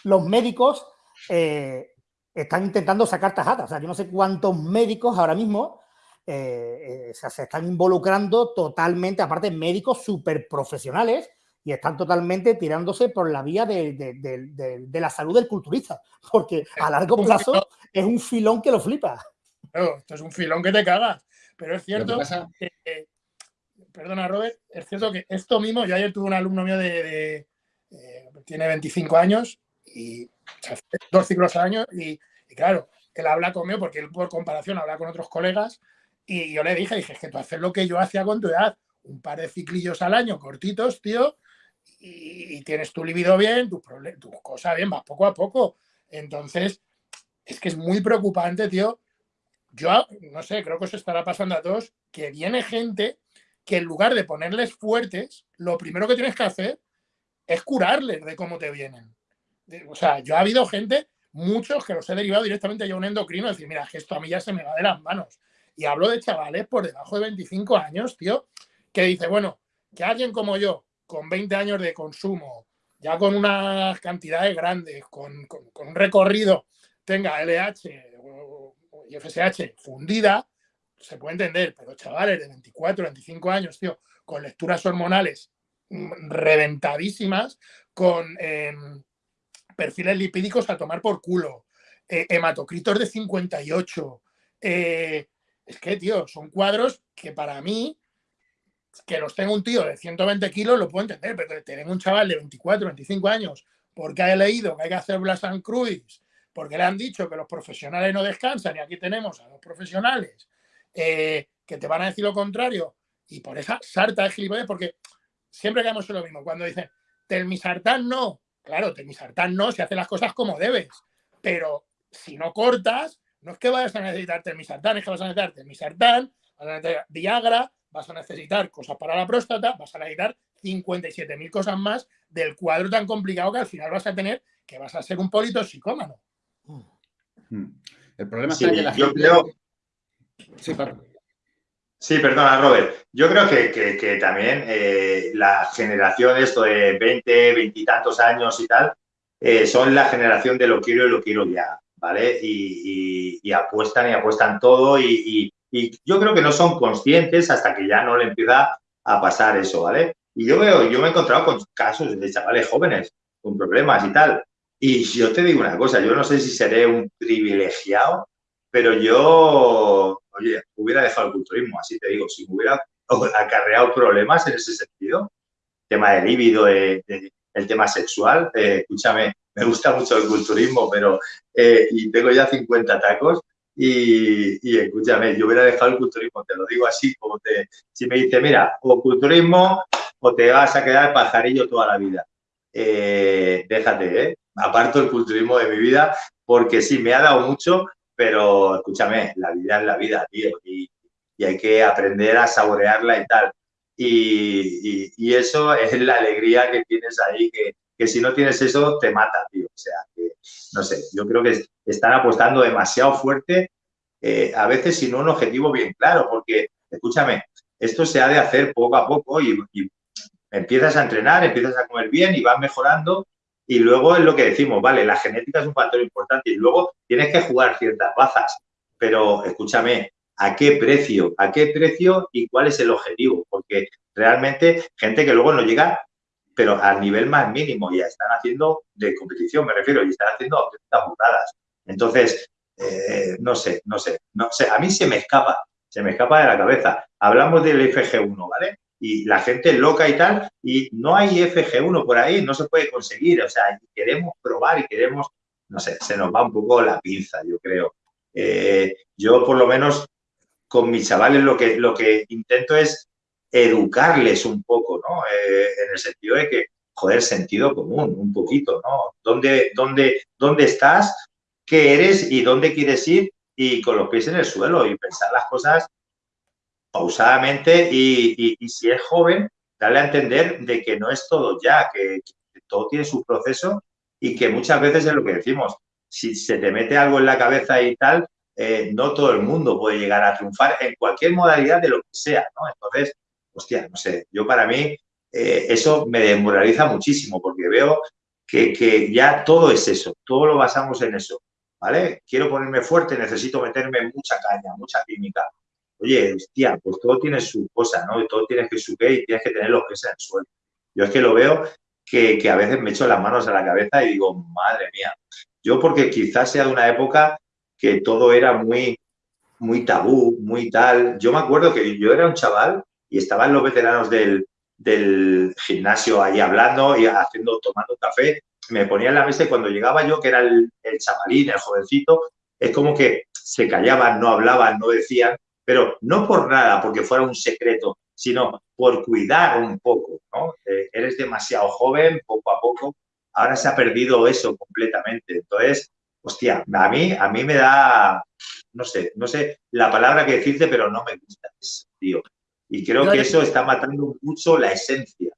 Los médicos eh, están intentando sacar tajadas. O sea, yo no sé cuántos médicos ahora mismo eh, eh, se están involucrando totalmente, aparte médicos súper profesionales, y están totalmente tirándose por la vía de, la salud del culturista, porque a largo plazo es un filón que lo flipa. esto es un filón que te cagas. Pero es cierto que, perdona Robert, es cierto que esto mismo, yo ayer tuve un alumno mío de, eh, tiene 25 años y hace dos ciclos al año y, claro, él habla conmigo porque él por comparación habla con otros colegas y yo le dije, dije, es que tú haces lo que yo hacía con tu edad, un par de ciclillos al año cortitos, tío, y, tienes tu libido bien, tu, tu cosa bien, vas poco a poco. Entonces, es que es muy preocupante, tío. Yo, no sé, creo que eso estará pasando a todos, que viene gente que en lugar de ponerles fuertes, lo primero que tienes que hacer es curarles de cómo te vienen. O sea, yo ha habido gente, muchos que los he derivado directamente a un endocrino, decir, mira, que esto a mí ya se me va de las manos. Y hablo de chavales por debajo de 25 años, tío, que dice, bueno, que alguien como yo, con 20 años de consumo, ya con unas cantidades grandes, con, un recorrido, tenga LH y FSH fundida, se puede entender, pero chavales de 24, 25 años, tío, con lecturas hormonales mm, reventadísimas, con em, perfiles lipídicos a tomar por culo, eh, hematocritos de 58. Eh, es que, tío, son cuadros que para mí que los tenga un tío de 120 kilos lo puedo entender, pero tener un chaval de 24, 25 años porque ha leído que hay que hacer Blas and Cruise, porque le han dicho que los profesionales no descansan y aquí tenemos a los profesionales eh, que te van a decir lo contrario y por esa sarta de gilipollas, porque siempre caemos en lo mismo, cuando dicen telmisartán no, claro, telmisartán no, se hace las cosas como debes, pero si no cortas, no es que vayas a necesitar telmisartán, es que vas a necesitar telmisartán, vas a necesitar Viagra, vas a necesitar cosas para la próstata, vas a necesitar 57.000 cosas más del cuadro tan complicado que al final vas a tener que vas a ser un politoxicómano. Hmm. El problema es que la yo Creo... Sí, Sí, perdona, Robert. Yo creo que, también eh, la generación esto de 20, 20 y tantos años y tal, eh, son la generación de lo quiero y lo quiero ya, ¿vale? Y, apuestan y apuestan todo y, y yo creo que no son conscientes hasta que ya no le empieza a pasar eso, ¿vale? Y yo veo, yo me he encontrado con casos de chavales jóvenes con problemas y tal. Y yo te digo una cosa, yo no sé si seré un privilegiado, pero yo, oye, hubiera dejado el culturismo, así te digo, si me hubiera [LAUGHS] acarreado problemas en ese sentido, tema de líbido, el tema sexual, eh, escúchame, me gusta mucho el culturismo, pero eh, y tengo ya 50 tacos, y, escúchame, yo hubiera dejado el culturismo, te lo digo así, como te, si me dice, mira, o culturismo o te vas a quedar pajarillo toda la vida. Eh, déjate, ¿eh? Aparto el culturismo de mi vida porque sí, me ha dado mucho, pero escúchame, la vida es la vida, tío, y, hay que aprender a saborearla y tal. Y, y, eso es la alegría que tienes ahí, que, si no tienes eso te mata, tío. O sea, no sé, yo creo que están apostando demasiado fuerte, eh, a veces sin un objetivo bien claro, porque, escúchame, esto se ha de hacer poco a poco y, empiezas a entrenar, empiezas a comer bien y vas mejorando y luego es lo que decimos, vale, la genética es un factor importante y luego tienes que jugar ciertas bazas, pero escúchame, ¿a qué precio? ¿A qué precio y cuál es el objetivo? Porque realmente gente que luego no llega pero al nivel más mínimo ya están haciendo de competición, me refiero, y están haciendo auténticas burradas. Entonces, eh, no sé, no sé, no sé, a mí se me escapa, se me escapa de la cabeza. Hablamos del FG1, ¿vale? Y la gente loca y tal, y no hay FG1 por ahí, no se puede conseguir, o sea, queremos probar y queremos, no sé, se nos va un poco la pinza, yo creo. Eh, yo, por lo menos, con mis chavales lo que, lo que intento es educarles un poco, ¿no? Eh, en el sentido de que, joder, sentido común, un poquito, ¿no? ¿Dónde, dónde, dónde estás? ¿Qué eres y dónde quieres ir? Y con los pies en el suelo y pensar las cosas pausadamente y, si es joven, darle a entender de que no es todo ya, que, todo tiene su proceso y que muchas veces es lo que decimos, si se te mete algo en la cabeza y tal, eh, no todo el mundo puede llegar a triunfar en cualquier modalidad de lo que sea. Entonces, hostia, no sé, yo para mí eh, eso me desmoraliza muchísimo porque veo que, que, ya todo es eso, todo lo basamos en eso, Quiero ponerme fuerte, necesito meterme mucha caña, mucha química. Oye, hostia, pues todo tiene su cosa, ¿no? Todo tienes que subir y tienes que tener los pies en el suelo. Yo es que lo veo que, que a veces me echo las manos a la cabeza y digo, madre mía. Yo porque quizás sea de una época que todo era muy, muy tabú, muy tal. Yo me acuerdo que yo era un chaval y estaban los veteranos del, del gimnasio ahí hablando y haciendo, tomando café, me ponía en la mesa y cuando llegaba yo, que era el, el chavalín, el jovencito, es como que se callaban, no hablaban, no decían, pero no por nada, porque fuera un secreto, sino por cuidar un poco, ¿no? Eh, eres demasiado joven, poco a poco, ahora se ha perdido eso completamente. Entonces, hostia, a mí, a mí me da, no sé, no sé la palabra que decirte, pero no me gusta eso, tío. Y creo que eso está matando mucho la esencia.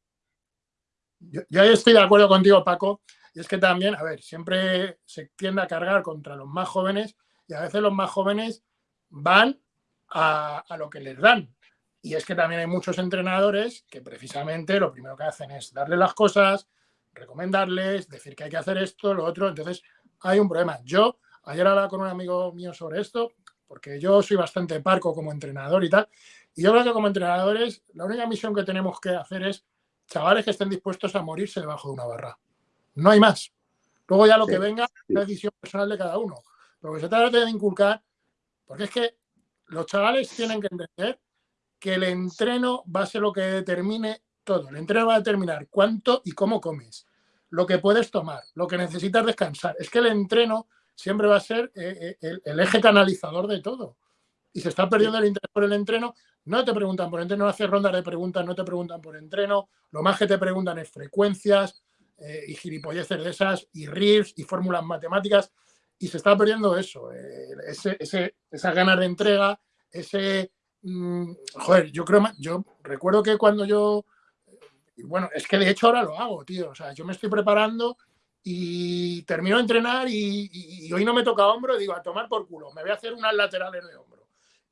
Yo, yo estoy de acuerdo contigo, Paco. Y es que también, a ver, siempre se tiende a cargar contra los más jóvenes y a veces los más jóvenes van a, lo que les dan. Y es que también hay muchos entrenadores que precisamente lo primero que hacen es darle las cosas, recomendarles, decir que hay que hacer esto, lo otro. Entonces hay un problema. Yo ayer hablaba con un amigo mío sobre esto, porque yo soy bastante parco como entrenador y tal, y yo creo que como entrenadores, la única misión que tenemos que hacer es chavales que estén dispuestos a morirse debajo de una barra. No hay más. Luego ya lo sí, que venga es la decisión personal de cada uno. Pero que se trata de inculcar, porque es que los chavales tienen que entender que el entreno va a ser lo que determine todo. El entreno va a determinar cuánto y cómo comes, lo que puedes tomar, lo que necesitas descansar. Es que el entreno siempre va a ser eh, eh, el, el eje canalizador de todo y se está perdiendo el interés por el entreno, no te preguntan por entreno, no haces rondas de preguntas, no te preguntan por entreno, lo más que te preguntan es frecuencias eh, y gilipolleces de esas, y RIFs y fórmulas matemáticas, y se está perdiendo eso, eh, ese, esas ganas de entrega, ese... Mmm, joder, yo creo, yo recuerdo que cuando yo... Y bueno, es que de hecho ahora lo hago, tío, o sea, yo me estoy preparando y termino de entrenar y, hoy no me toca hombro digo, a tomar por culo, me voy a hacer unas laterales de hombro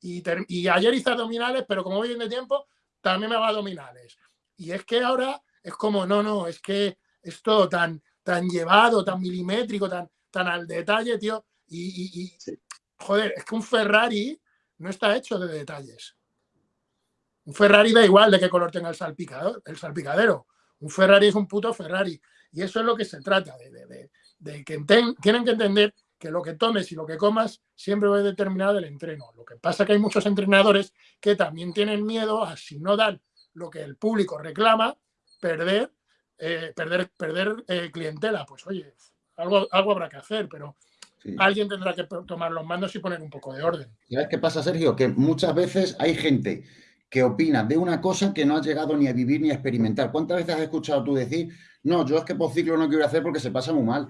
y, y, ayer hice abdominales, pero como voy bien de tiempo, también me hago abdominales. Y es que ahora es como, no, no, es que es todo tan, tan llevado, tan milimétrico, tan, tan al detalle, tío. Y, y, y sí. joder, es que un Ferrari no está hecho de detalles. Un Ferrari da igual de qué color tenga el salpicador, el salpicadero. Un Ferrari es un puto Ferrari. Y eso es lo que se trata, de, de, de, de que ten, tienen que entender que lo que tomes y lo que comas siempre va a determinar el entreno. Lo que pasa es que hay muchos entrenadores que también tienen miedo a, si no dan lo que el público reclama, perder, eh, perder, perder eh, clientela. Pues oye, algo, algo habrá que hacer, pero sí. alguien tendrá que tomar los mandos y poner un poco de orden. ¿Sabes qué pasa, Sergio? Que muchas veces hay gente que opina de una cosa que no ha llegado ni a vivir ni a experimentar. ¿Cuántas veces has escuchado tú decir, no, yo es que por ciclo no quiero hacer porque se pasa muy mal?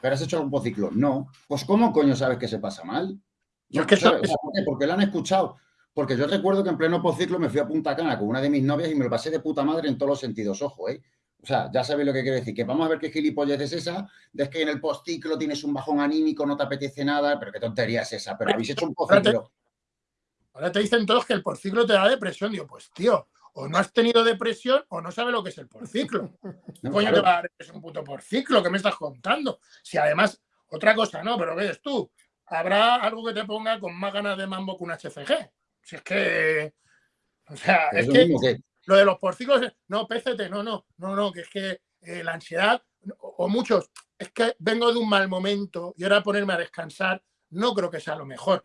¿Pero has hecho algún pociclo? No. Pues ¿cómo coño sabes que se pasa mal? No, que ¿sabes? ¿por qué? Porque lo han escuchado. Porque yo recuerdo que en pleno pociclo me fui a Punta Cana con una de mis novias y me lo pasé de puta madre en todos los sentidos. Ojo, ¿eh? O sea, ya sabéis lo que quiero decir. Que vamos a ver qué gilipollez es esa. De que en el postciclo tienes un bajón anímico, no te apetece nada. Pero qué tontería es esa. Pero habéis hecho un pociclo. Ahora te dicen todos que el postciclo te da depresión. Digo, pues tío, o no has tenido depresión o no sabes lo que es el porciclo. [LAUGHS] No, Coño, claro. te va a dar un puto porciclo, ¿qué me estás contando? Si además, otra cosa no, pero ¿qué es tú? Habrá algo que te ponga con más ganas de mambo que un HCG. Si es que. O sea, es, es que, que, lo de los porciclos, no, PCT, no, no, no, no, que es que eh, la ansiedad, o, o, muchos, es que vengo de un mal momento y ahora ponerme a descansar, no creo que sea lo mejor.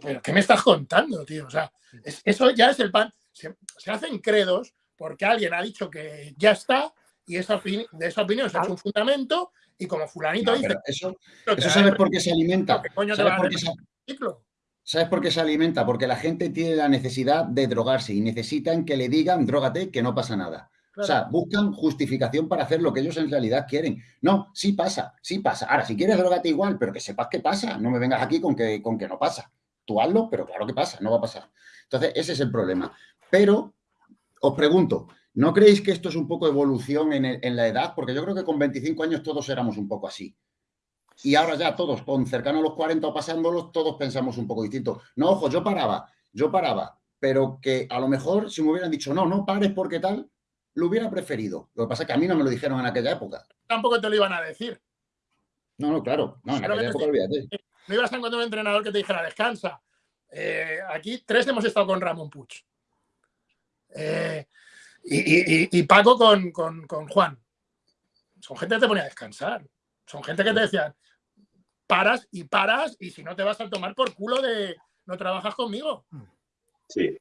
Pero, ¿qué me estás contando, tío? O sea, es, eso ya es el pan se, se, hacen credos porque alguien ha dicho que ya está y esa de esa opinión se ha hecho un fundamento y como fulanito no, dice... Eso, eso ¿sabes por qué se alimenta? ¿Sabes por qué se, ¿Sabes por qué se alimenta? Porque la gente tiene la necesidad de drogarse y necesitan que le digan, drógate, que no pasa nada. Claro. O sea, buscan justificación para hacer lo que ellos en realidad quieren. No, sí pasa, sí pasa. Ahora, si quieres, drogate igual, pero que sepas que pasa. No me vengas aquí con que, con que no pasa. Tú hazlo, pero claro que pasa, no va a pasar. Entonces, ese es el problema. Pero os pregunto, ¿no creéis que esto es un poco evolución en, el, en, la edad? Porque yo creo que con 25 años todos éramos un poco así. Y ahora ya todos, con cercano a los 40 o pasándolos, todos pensamos un poco distinto. No, ojo, yo paraba, yo paraba, pero que a lo mejor si me hubieran dicho, no, no pares porque tal, lo hubiera preferido. Lo que pasa es que a mí no me lo dijeron en aquella época. Tampoco te lo iban a decir. No, no, claro. No, en aquella época olvídate. No ibas a encontrar un entrenador que te dijera, descansa. Eh, aquí tres hemos estado con Ramón Puch. Eh, y, Paco con, con, Juan. Son gente que te ponía a descansar. Son gente que te decían, paras y paras y si no te vas a tomar por culo de no trabajas conmigo. Sí.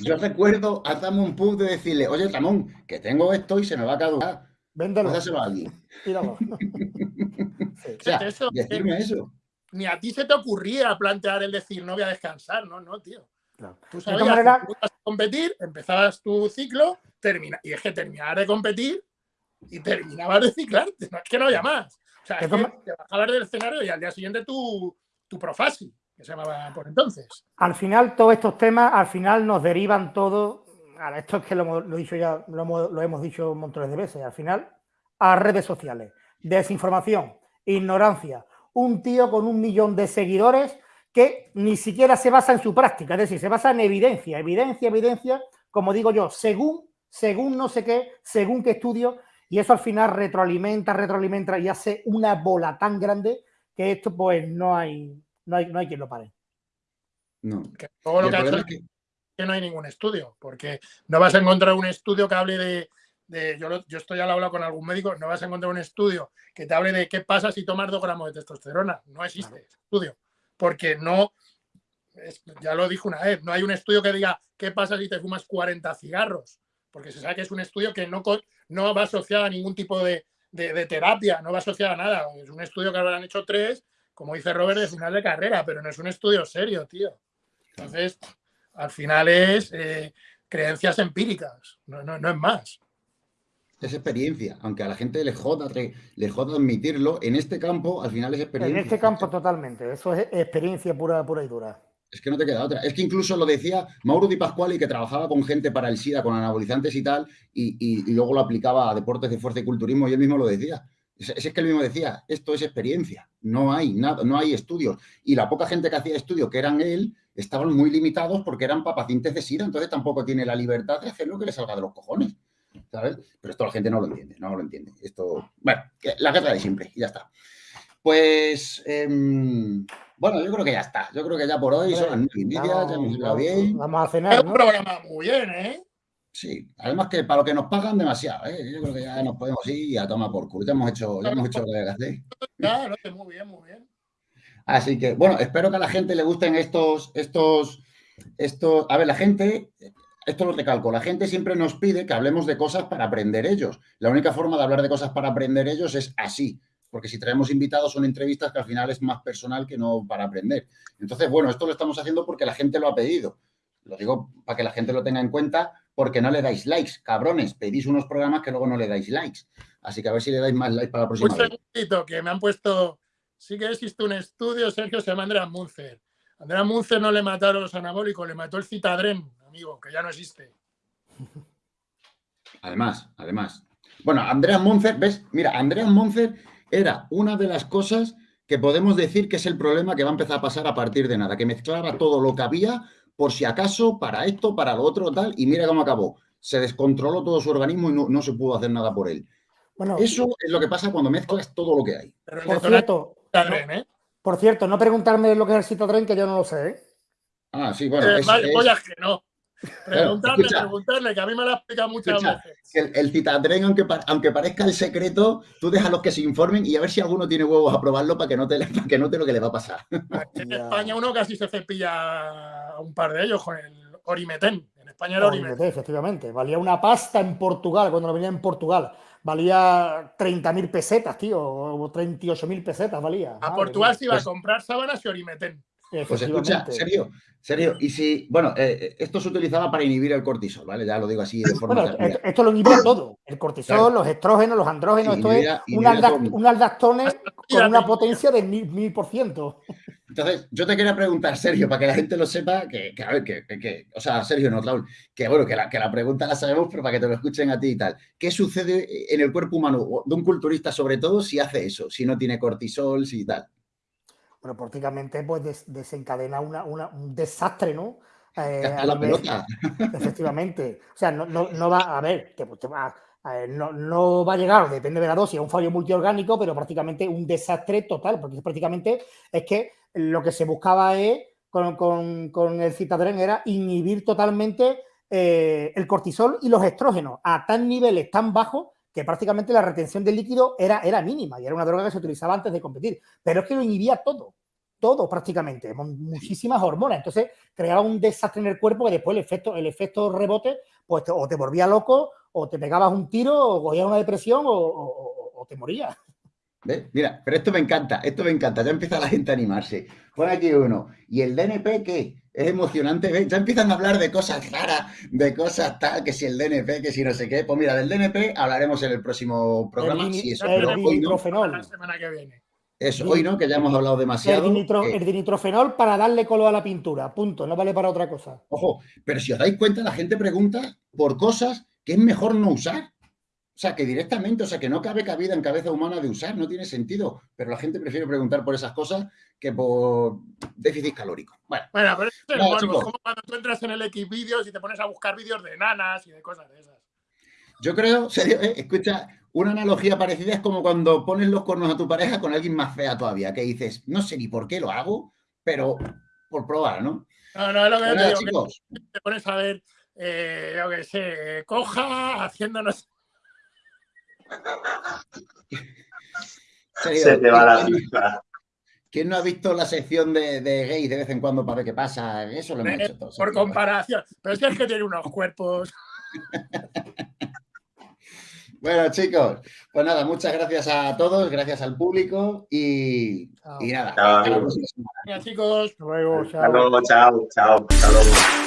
yo recuerdo a Tamón Puch de decirle, oye Tamón, que tengo esto y se me va a caducar. Véndelo. Dáselo a alguien. [LAUGHS] o sea, decirme eso. Ni a ti se te ocurría plantear el decir no voy a descansar, no, no, tío. Tú sabías que a competir, empezabas tu ciclo, termina, y es que terminar de competir y terminabas de ciclarte, no es que no haya más. O sea, es que te bajabas del escenario y al día siguiente tu, tu profasi, que se llamaba por entonces. Al final, todos estos temas, al final nos derivan todo, ahora esto es que lo, hemos, lo dicho ya, lo hemos, lo hemos dicho montones de veces, al final, a redes sociales, desinformación, ignorancia, un tío con un millón de seguidores que ni siquiera se basa en su práctica, es decir, se basa en evidencia, evidencia, evidencia, como digo yo, según, según no sé qué, según qué estudio, y eso al final retroalimenta, retroalimenta y hace una bola tan grande que esto pues no hay, no hay, no hay quien lo pare. No. Que todo lo que ha hecho es que... no hay ningún estudio, porque no vas a encontrar un estudio que hable de, yo, yo, estoy al habla con algún médico, no vas a encontrar un estudio que te hable de qué pasa si tomas dos gramos de testosterona. No existe estudio porque no, ya lo dijo una vez, no hay un estudio que diga qué pasa si te fumas 40 cigarros, porque se sabe que es un estudio que no, no va asociado a ningún tipo de, terapia, no va asociado a nada. Es un estudio que habrán hecho tres, como dice Robert, de final de carrera, pero no es un estudio serio, tío. Entonces, al final es eh, creencias empíricas, no, no es más es experiencia, aunque a la gente le joda, le joda admitirlo, en este campo al final es experiencia. En este campo totalmente, eso es experiencia pura, pura y dura. Es que no te queda otra. Es que incluso lo decía Mauro Di Pasquale, que trabajaba con gente para el SIDA, con anabolizantes y tal, y, luego lo aplicaba a deportes de fuerza y culturismo, y él mismo lo decía. Es, que él mismo decía, esto es experiencia, no hay nada, no hay estudios. Y la poca gente que hacía estudios, que eran él, estaban muy limitados porque eran pacientes de SIDA, entonces tampoco tiene la libertad de hacer lo que le salga de los cojones. ¿sabes? Pero esto la gente no lo entiende, no lo entiende. Esto, bueno, la guerra de siempre y ya está. Pues, em, bueno, yo creo que ya está. Yo creo que ya por hoy son las nueve ya hemos ido bien. Vamos a cenar, Es un programa muy bien, ¿eh? Sí, además que para lo que nos pagan demasiado, ¿eh? Yo creo que ya nos podemos ir y a tomar por culo. Ya hemos hecho, ya hemos hecho lo que hay que hacer. Claro, muy bien, muy bien. Así que, bueno, espero que a la gente le gusten estos, estos, estos. A ver, la gente, esto lo recalco, la gente siempre nos pide que hablemos de cosas para aprender ellos. La única forma de hablar de cosas para aprender ellos es así, porque si traemos invitados son entrevistas que al final es más personal que no para aprender. Entonces, bueno, esto lo estamos haciendo porque la gente lo ha pedido. Lo digo para que la gente lo tenga en cuenta porque no le dais likes, cabrones. Pedís unos programas que luego no le dais likes. Así que a ver si le dais más likes para la próxima Un segundito, que me han puesto... Sí que existe un estudio, Sergio, se llama Andrea Munzer. Andrea Munzer no le mataron los anabólicos, le mató el citadren que ya no existe. Además, además. Bueno, Andreas Monzer, ¿ves? Mira, Andreas Monzer era una de las cosas que podemos decir que es el problema que va a empezar a pasar a partir de nada, que mezclaba todo lo que había, por si acaso, para esto, para lo otro, tal, y mira cómo acabó. Se descontroló todo su organismo y no, se pudo hacer nada por él. Bueno, Eso es lo que pasa cuando mezclas todo lo que hay. por, cierto, no, ¿eh? por cierto, no preguntarme lo que es el citotren, que yo no lo sé. ¿eh? Ah, sí, bueno. Eh, es, que no. Preguntarle, preguntarle, que a mí me lo ha explicado muchas veces. El, el citadren, aunque, aunque parezca el secreto, tú los que se informen y a ver si alguno tiene huevos a probarlo para que no te, [LAUGHS] para que note lo que le va a pasar. En España uno casi se cepilla a un par de ellos con el Orimetén. En España era Orimetén. efectivamente. Valía una pasta en Portugal, cuando lo venía en Portugal. Valía 30.000 pesetas, tío, o 38.000 pesetas valía. A Portugal se iba a comprar sábanas y Orimetén. Pues escucha, serio, serio. Y si, bueno, eh, eh, esto se utilizaba para inhibir el cortisol, ¿vale? Ya lo digo así de forma. Bueno, esto, lo inhibe todo. El cortisol, los estrógenos, los andrógenos, esto es un, aldactone con una potencia de mil, por ciento. Entonces, yo te quería preguntar, Sergio, para que la gente lo sepa, que, a ver, que, o sea, Sergio, no, Raúl, que bueno, que la, que la pregunta la sabemos, pero para que te lo escuchen a ti y tal. ¿Qué sucede en el cuerpo humano de un culturista, sobre todo, si hace eso, si no tiene cortisol, si tal? Bueno, prácticamente pues desencadena una, un desastre, ¿no? la pelota. Efectivamente. [LAUGHS] O sea, no, no, va a ver, que te va, no, no, va a llegar, depende de la dosis, a un fallo multiorgánico, pero prácticamente un desastre total, porque prácticamente es que lo que se buscaba es, con, el citadren era inhibir totalmente eh, el cortisol y los estrógenos a tan niveles tan bajos que prácticamente la retención del líquido era, era mínima y era una droga que se utilizaba antes de competir. Pero es que lo inhibía todo, todo prácticamente, muchísimas hormonas. Entonces creaba un desastre en el cuerpo que después el efecto, el efecto rebote, pues o te volvía loco o te pegabas un tiro, o cogías una depresión, o, te morías. Mira, pero esto me encanta, esto me encanta, ya empieza la gente a animarse. Pon aquí uno. ¿Y el DNP qué? Es emocionante, ya empiezan a hablar de cosas raras, de cosas tal, que si el DNP, que si no sé qué. Pues mira, del DNP hablaremos en el próximo programa. El, si eso, el dinitrofenol. La semana que viene. Eso, hoy no, que ya hemos hablado demasiado. El, dinitrofenol para darle color a la pintura, punto, no vale para otra cosa. Ojo, pero si os dais cuenta, la gente pregunta por cosas que es mejor no usar. O sea, que directamente, o sea, que no cabe cabida en cabeza humana de usar, no tiene sentido. Pero la gente prefiere preguntar por esas cosas que por déficit calórico. Bueno, pero es como cuando tú entras en el X vídeos y te pones a buscar vídeos de nanas y de cosas de esas. Yo creo, serio, eh, escucha, una analogía parecida es como cuando pones los cornos a tu pareja con alguien más fea todavía, que dices, no sé ni por qué lo hago, pero por probar, ¿no? No, no, es lo que yo te digo, te pones a ver eh, yo que sé, coja haciéndonos. Se te va la vista. ¿Quién no ha visto la sección de, de gays de vez en cuando para ver qué pasa? Eso lo hemos eh, hecho todos. Por comparación. Pero es que es que tiene unos cuerpos. [LAUGHS] Bueno, chicos, pues nada, muchas gracias a todos, gracias al público y, y nada. Chao. Hasta la próxima semana. chicos. Hasta luego, chao. Hasta luego, chao, chao. Hasta luego.